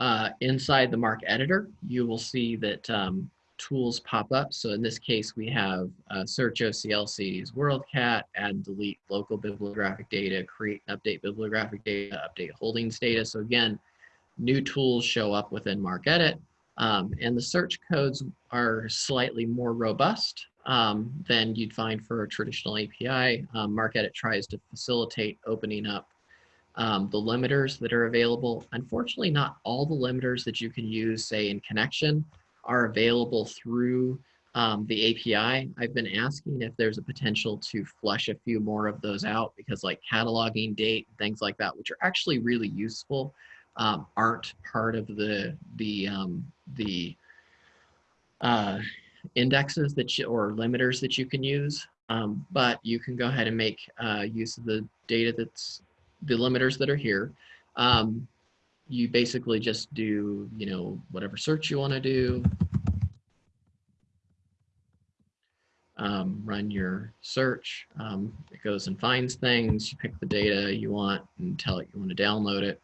A: Uh, inside the MarcEditor, you will see that um, tools pop up. So in this case, we have uh, search OCLC's WorldCat, add delete local bibliographic data, create update bibliographic data, update holdings data. So again, new tools show up within MarcEdit. Um, and the search codes are slightly more robust um, than you'd find for a traditional API. Um, MarcEdit tries to facilitate opening up um, the limiters that are available. Unfortunately, not all the limiters that you can use, say in Connexion, are available through um, the API. I've been asking if there's a potential to flush a few more of those out because like cataloging date, things like that, which are actually really useful, um, aren't part of the, the, um, the uh, indexes that you, or limiters that you can use. Um, but you can go ahead and make uh, use of the data that's the limiters that are here. Um, you basically just do, you know, whatever search you want to do. Um, run your search. Um, it goes and finds things. You pick the data you want and tell it you want to download it.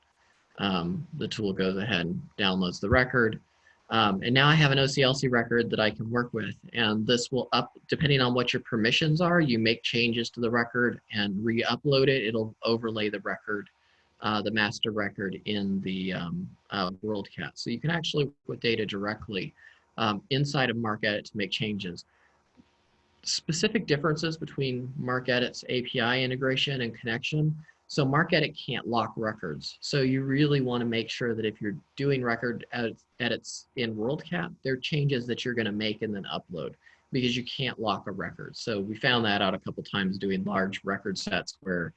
A: Um, the tool goes ahead and downloads the record. Um, and now I have an OCLC record that I can work with. And this will up, depending on what your permissions are, you make changes to the record and re-upload it. It'll overlay the record uh, the master record in the um, uh, WorldCat. So you can actually put data directly um, inside of MarcEdit to make changes. Specific differences between MarcEdit's API integration and Connexion. So MarcEdit can't lock records. So you really want to make sure that if you're doing record edits in WorldCat, there are changes that you're going to make and then upload because you can't lock a record. So we found that out a couple times doing large record sets where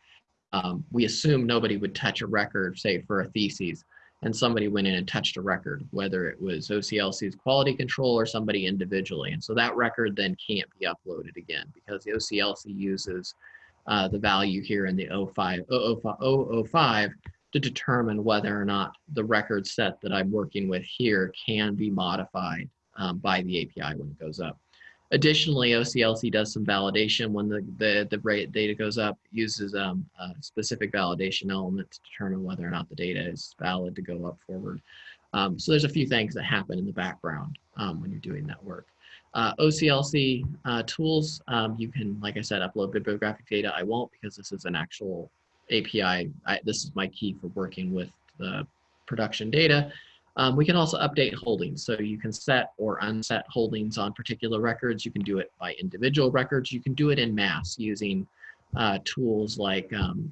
A: um, we assume nobody would touch a record, say for a thesis, and somebody went in and touched a record, whether it was OCLC's quality control or somebody individually. And so that record then can't be uploaded again because the OCLC uses uh, the value here in the 05, 005 to determine whether or not the record set that I'm working with here can be modified um, by the API when it goes up. Additionally, OCLC does some validation when the, the, the rate data goes up, uses um, a specific validation element to determine whether or not the data is valid to go up forward. Um, so there's a few things that happen in the background um, when you're doing that work. Uh, OCLC uh, tools, um, you can, like I said, upload bibliographic data. I won't because this is an actual API. I, this is my key for working with the production data. Um, we can also update holdings. So you can set or unset holdings on particular records. You can do it by individual records. You can do it in mass using uh, tools like um,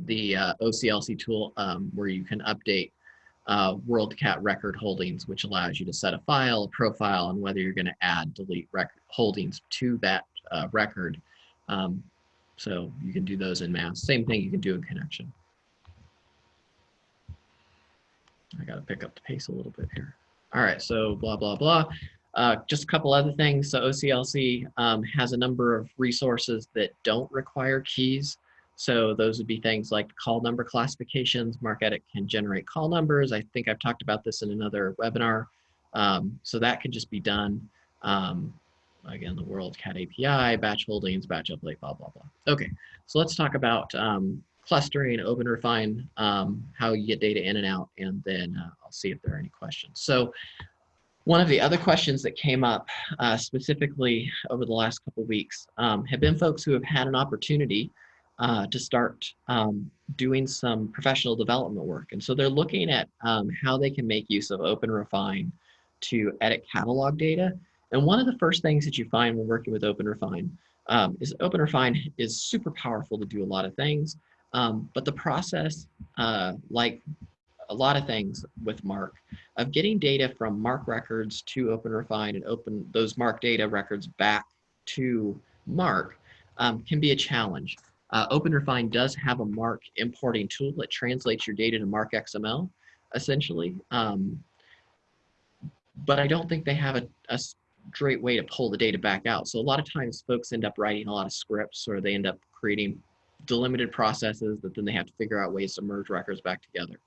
A: the uh, OCLC tool um, where you can update uh, WorldCat record holdings, which allows you to set a file, a profile, and whether you're going to add, delete record holdings to that uh, record. Um, so you can do those in mass. Same thing you can do in Connexion. I got to pick up the pace a little bit here. All right, so blah, blah, blah. Uh, just a couple other things. So OCLC um, has a number of resources that don't require keys. So those would be things like call number classifications. MarcEdit can generate call numbers. I think I've talked about this in another webinar. Um, so that can just be done. Um, again, the WorldCat API, batch holdings, batch update, blah, blah, blah. Okay, so let's talk about um, clustering, OpenRefine, um, how you get data in and out, and then uh, I'll see if there are any questions. So one of the other questions that came up uh, specifically over the last couple weeks um, have been folks who have had an opportunity uh, to start um, doing some professional development work. And so they're looking at um, how they can make use of OpenRefine to edit catalog data. And one of the first things that you find when working with OpenRefine um, is OpenRefine is super powerful to do a lot of things, um, but the process, uh, like a lot of things with MARC, of getting data from MARC records to OpenRefine and open those MARC data records back to MARC um, can be a challenge. Uh, OpenRefine does have a MARC importing tool that translates your data to MARC XML, essentially. Um, but I don't think they have a, a straight way to pull the data back out. So a lot of times folks end up writing a lot of scripts or they end up creating delimited processes that then they have to figure out ways to merge records back together.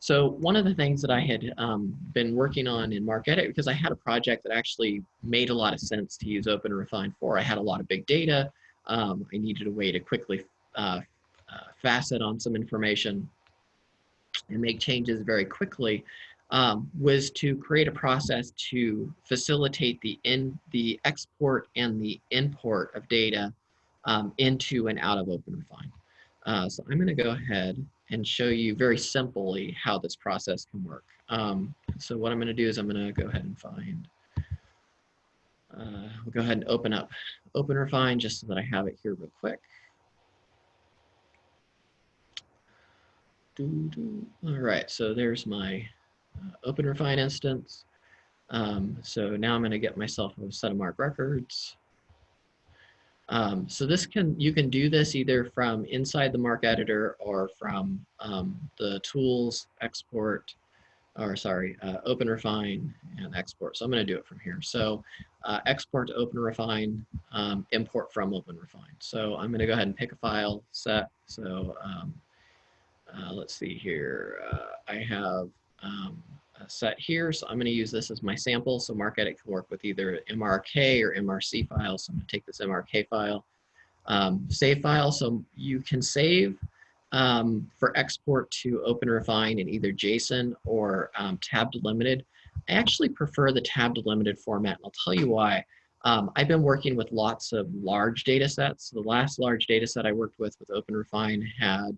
A: So one of the things that I had um, been working on in MarcEdit, because I had a project that actually made a lot of sense to use OpenRefine for. I had a lot of big data. Um, I needed a way to quickly uh, uh, facet on some information and make changes very quickly. Um, was to create a process to facilitate the in the export and the import of data um, into and out of OpenRefine. Uh, so I'm going to go ahead and show you very simply how this process can work. Um, so what I'm going to do is I'm going to go ahead and find, uh, we'll go ahead and open up OpenRefine just so that I have it here real quick. Doo -doo. All right, so there's my uh, OpenRefine instance. Um, so now I'm going to get myself a set of MARC records. Um, so this can, you can do this either from inside the MARC editor or from um, the tools, export, or sorry, uh, OpenRefine and export. So I'm going to do it from here. So uh, export to OpenRefine, um, import from OpenRefine. So I'm going to go ahead and pick a file set. So um, uh, let's see here. Uh, I have um, set here. So I'm going to use this as my sample. So MarcEdit can work with either MRK or MRC files. So I'm going to take this MRK file, um, save file. So you can save um, for export to OpenRefine in either JSON or um, tab delimited. I actually prefer the tab delimited format. And I'll tell you why. Um, I've been working with lots of large data sets. The last large data set I worked with with OpenRefine had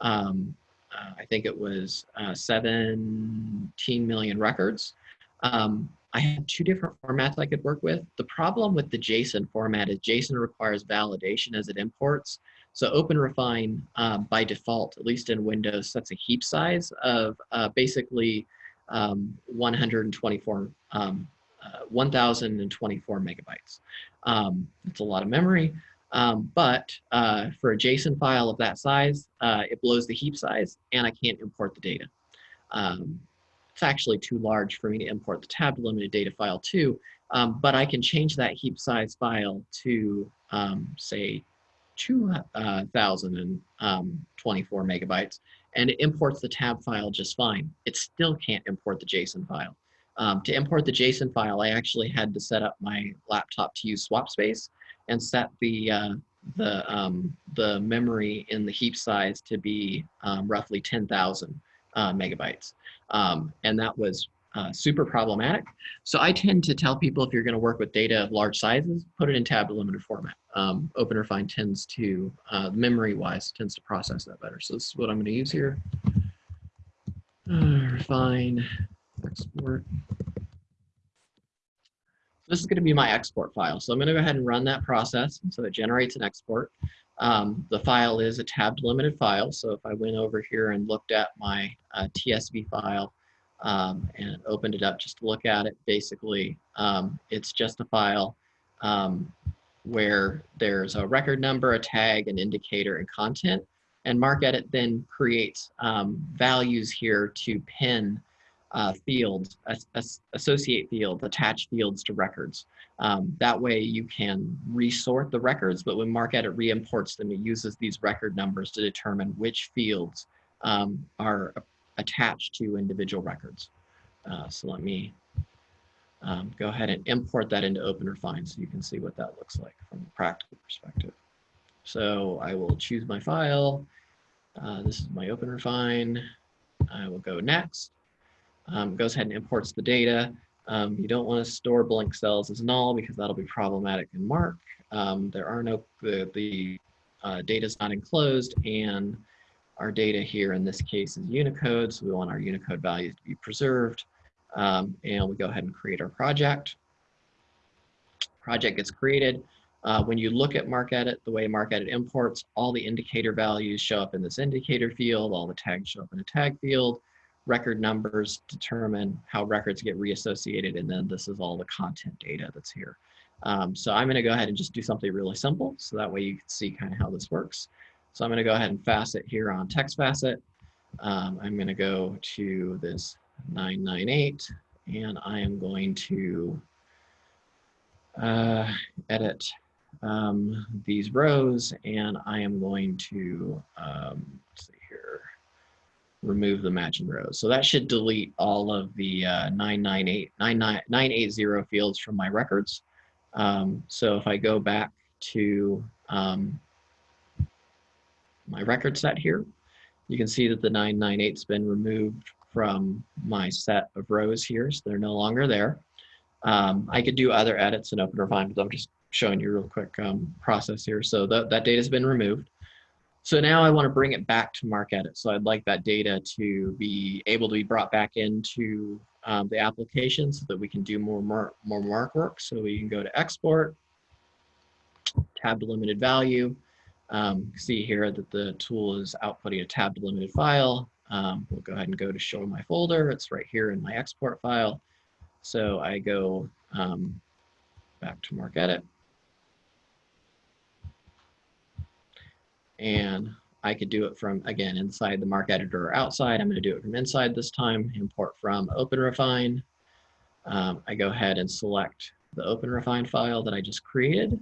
A: um, uh, I think it was uh, 17 million records. Um, I had two different formats I could work with. The problem with the JSON format is JSON requires validation as it imports. So OpenRefine um, by default, at least in Windows, sets a heap size of uh, basically um, 124, um, uh, 1024 megabytes. Um, a lot of memory. Um, but uh, for a JSON file of that size, uh, it blows the heap size and I can't import the data. Um, it's actually too large for me to import the tab delimited data file too, um, but I can change that heap size file to say 2024 um, megabytes and it imports the tab file just fine. It still can't import the JSON file. Um, to import the JSON file, I actually had to set up my laptop to use swap space and set the uh, the um, the memory in the heap size to be um, roughly 10,000 uh, megabytes. Um, and that was uh, super problematic. So I tend to tell people if you're going to work with data of large sizes, put it in tab delimited format. Um, OpenRefine tends to, uh, memory-wise, tends to process that better. So this is what I'm going to use here. Uh, refine, export. This is going to be my export file. So I'm going to go ahead and run that process. So it generates an export. Um, the file is a tab delimited file. So if I went over here and looked at my uh, TSV file, um, and opened it up just to look at it. Basically, um, it's just a file um, where there's a record number, a tag, an indicator, and content. And MarcEdit then creates um, values here to pin uh, fields, as, associate fields, attach fields to records. Um, that way you can resort the records, but when MarcEdit re-imports them, it uses these record numbers to determine which fields um, are attached to individual records. Uh, so let me um, go ahead and import that into OpenRefine so you can see what that looks like from a practical perspective. So I will choose my file. Uh, this is my OpenRefine. I will go next. Um, goes ahead and imports the data. Um, you don't want to store blank cells as null because that'll be problematic in MARC. Um, there are no, the, the uh, data is not enclosed and our data here in this case is Unicode, so we want our Unicode values to be preserved. Um, and we go ahead and create our project. Project gets created. Uh, when you look at MarcEdit, the way MarcEdit imports, all the indicator values show up in this indicator field, all the tags show up in a tag field, record numbers determine how records get reassociated, and then this is all the content data that's here. Um, so I'm gonna go ahead and just do something really simple, so that way you can see kind of how this works. So I'm going to go ahead and facet here on text facet. Um, I'm going to go to this 998 and I am going to uh, edit um, these rows and I am going to, um, see here, remove the matching rows. So that should delete all of the uh, 998, 980 fields from my records. Um, so if I go back to um, my record set here. You can see that the 998's been removed from my set of rows here, so they're no longer there. Um, I could do other edits in OpenRefine, but I'm just showing you a real quick um, process here. So that, data has been removed. So now I want to bring it back to MarcEdit. So I'd like that data to be able to be brought back into um, the application so that we can do more, more, more MARC work. So we can go to export, tab delimited value, um, see here that the tool is outputting a tab delimited file. Um, we'll go ahead and go to show my folder. It's right here in my export file. So I go um, back to MarcEdit. And I could do it from, again, inside the MarcEditor or outside. I'm going to do it from inside this time, import from OpenRefine. Um, I go ahead and select the OpenRefine file that I just created.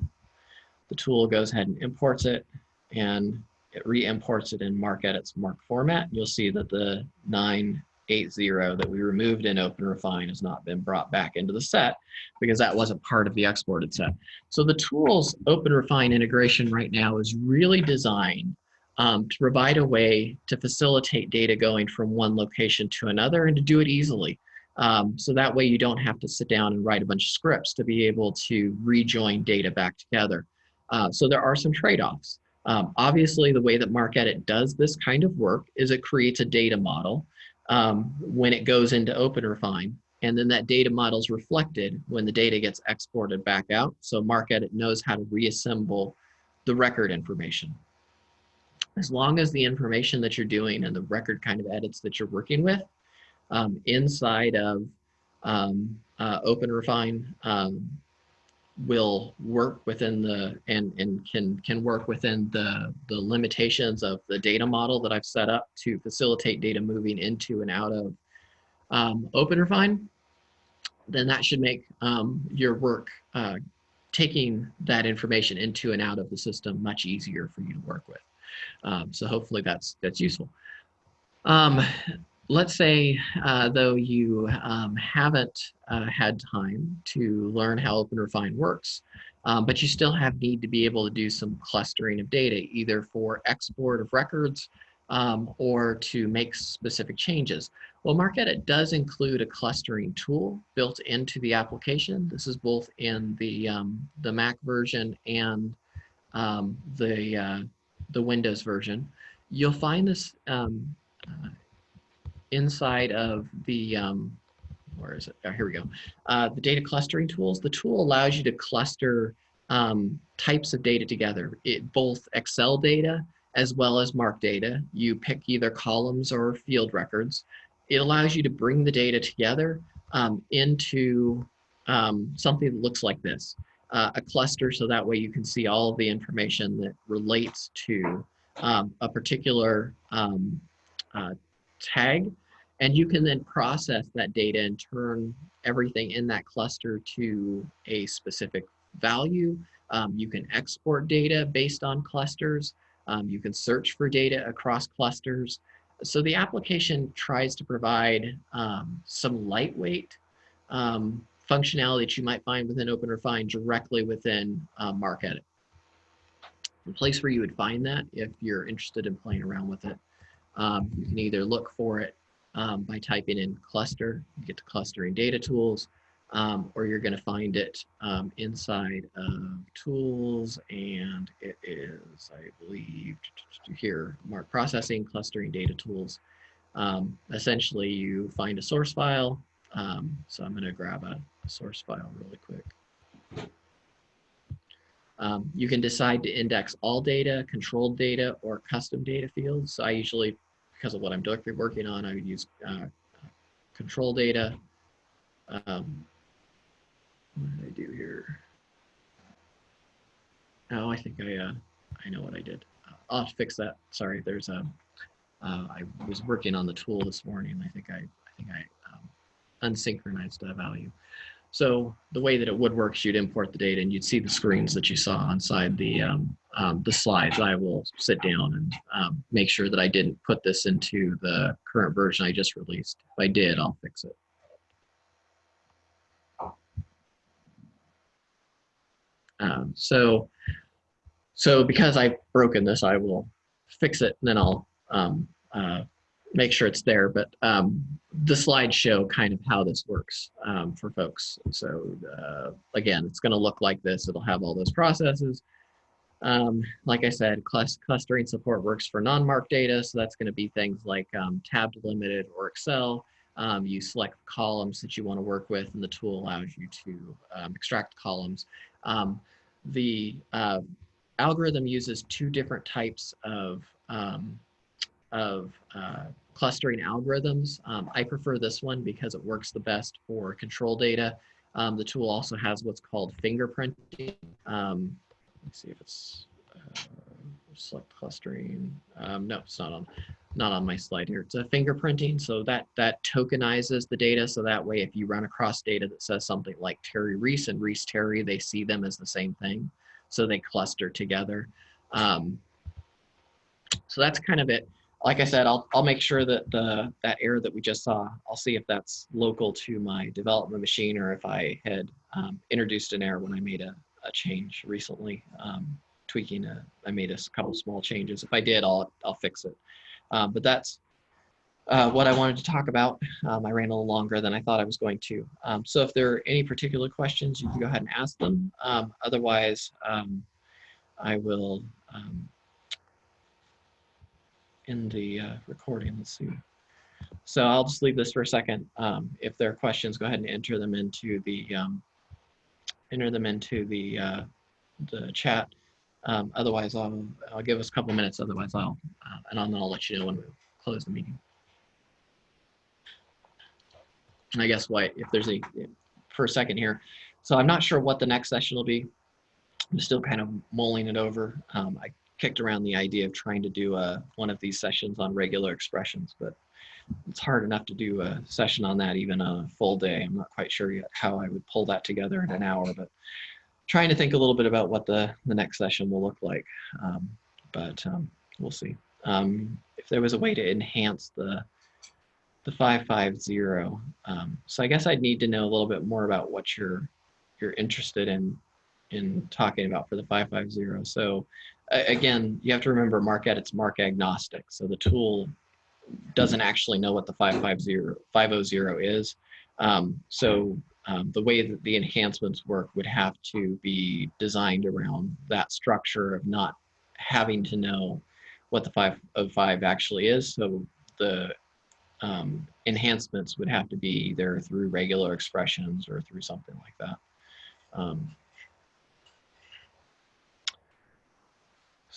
A: The tool goes ahead and imports it and it re-imports it in MarcEdit's MARC format. You'll see that the 980 that we removed in OpenRefine has not been brought back into the set because that wasn't part of the exported set. So the tool's OpenRefine integration right now is really designed um, to provide a way to facilitate data going from one location to another and to do it easily. Um, so that way you don't have to sit down and write a bunch of scripts to be able to rejoin data back together. Uh, so there are some trade-offs. Um, obviously, the way that MarcEdit does this kind of work is it creates a data model um, when it goes into OpenRefine, and then that data model is reflected when the data gets exported back out. So MarcEdit knows how to reassemble the record information. As long as the information that you're doing and the record kind of edits that you're working with um, inside of um, uh, OpenRefine um, will work within the and and can can work within the the limitations of the data model that I've set up to facilitate data moving into and out of um, OpenRefine, then that should make um, your work uh, taking that information into and out of the system much easier for you to work with. Um, so hopefully that's that's useful. Let's say, uh, though, you um, haven't uh, had time to learn how OpenRefine works, um, but you still have need to be able to do some clustering of data, either for export of records um, or to make specific changes. Well, MarcEdit does include a clustering tool built into the application. This is both in the, um, the Mac version and um, the, uh, the Windows version. You'll find this um, uh, inside of the, um, where is it? Oh, here we go. Uh, the data clustering tools. The tool allows you to cluster um, types of data together, it, both Excel data as well as MARC data. You pick either columns or field records. It allows you to bring the data together um, into um, something that looks like this, uh, a cluster so that way you can see all of the information that relates to um, a particular um, uh, tag and you can then process that data and turn everything in that cluster to a specific value. Um, you can export data based on clusters. Um, you can search for data across clusters. So the application tries to provide um, some lightweight um, functionality that you might find within OpenRefine directly within uh, MarcEdit. The place where you would find that if you're interested in playing around with it. Um, you can either look for it um, by typing in cluster, you get to clustering data tools, um, or you're going to find it um, inside of tools and it is, I believe, here, MARC processing, clustering data tools. Um, essentially, you find a source file. Um, so I'm going to grab a, a, source file really quick. Um, you can decide to index all data, controlled data, or custom data fields. So I usually because of what I'm directly working on, I would use uh, control data. Um, what did I do here? Oh, I think I, uh, I know what I did. I'll fix that. Sorry, there's a, uh, I was working on the tool this morning. I think I, I think I um, unsynchronized a value. So the way that it would work is you'd import the data and you'd see the screens that you saw inside the, um, um, the slides. I will sit down and um, make sure that I didn't put this into the current version I just released. If I did, I'll fix it. Um, so, so because I've broken this, I will fix it and then I'll um, uh, make sure it's there, but um, the slides show kind of how this works um, for folks. So uh, again, it's going to look like this. It'll have all those processes. Um, like I said, clustering support works for non-MARC data. So that's going to be things like um, tab delimited or Excel. Um, you select columns that you want to work with and the tool allows you to um, extract columns. the uh, algorithm uses two different types of um, of uh, clustering algorithms. Um, I prefer this one because it works the best for control data. Um, the tool also has what's called fingerprinting. Um, let's see if it's uh, select clustering. Um, no, it's not on not on my slide here. It's a fingerprinting, so that that tokenizes the data. So that way, if you run across data that says something like Terry Reese and Reese Terry, they see them as the same thing. So they cluster together. Um, so that's kind of it like I said, I'll, I'll make sure that the that error that we just saw, I'll see if that's local to my development machine or if I had um, introduced an error when I made a, a change recently, um, tweaking a, I made a couple small changes. If I did, I'll, I'll fix it. Um, but that's uh, what I wanted to talk about. Um, I ran a little longer than I thought I was going to. Um, so if there are any particular questions, you can go ahead and ask them. Um, otherwise, I will in the uh, recording. Let's see. So I'll just leave this for a second. Um, if there are questions, go ahead and enter them into the um, enter them into the uh, the chat. Um, otherwise, I'll I'll give us a couple minutes. Otherwise, I'll uh, and then I'll let you know when we close the meeting. And I guess why if there's a for a second here. So I'm not sure what the next session will be. I'm still kind of mulling it over. Um, I kicked around the idea of trying to do a, uh, one of these sessions on regular expressions, but it's hard enough to do a session on that even a full day. I'm not quite sure yet how I would pull that together in an hour, but trying to think a little bit about what the, the next session will look like. Um, but um, we'll see. Um, if there was a way to enhance the the 550. Um, so I guess I'd need to know a little bit more about what you're you're interested in in talking about for the 550. So again, you have to remember MarcEdit, it's MARC agnostic. So the tool doesn't actually know what the 550, 500 is. Um, so um, the way that the enhancements work would have to be designed around that structure of not having to know what the 505 actually is. So the um, enhancements would have to be either through regular expressions or through something like that.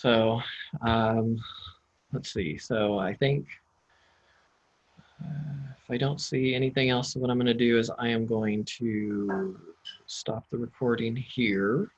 A: So um, let's see. So I think uh, if I don't see anything else, what I'm going to do is I am going to stop the recording here.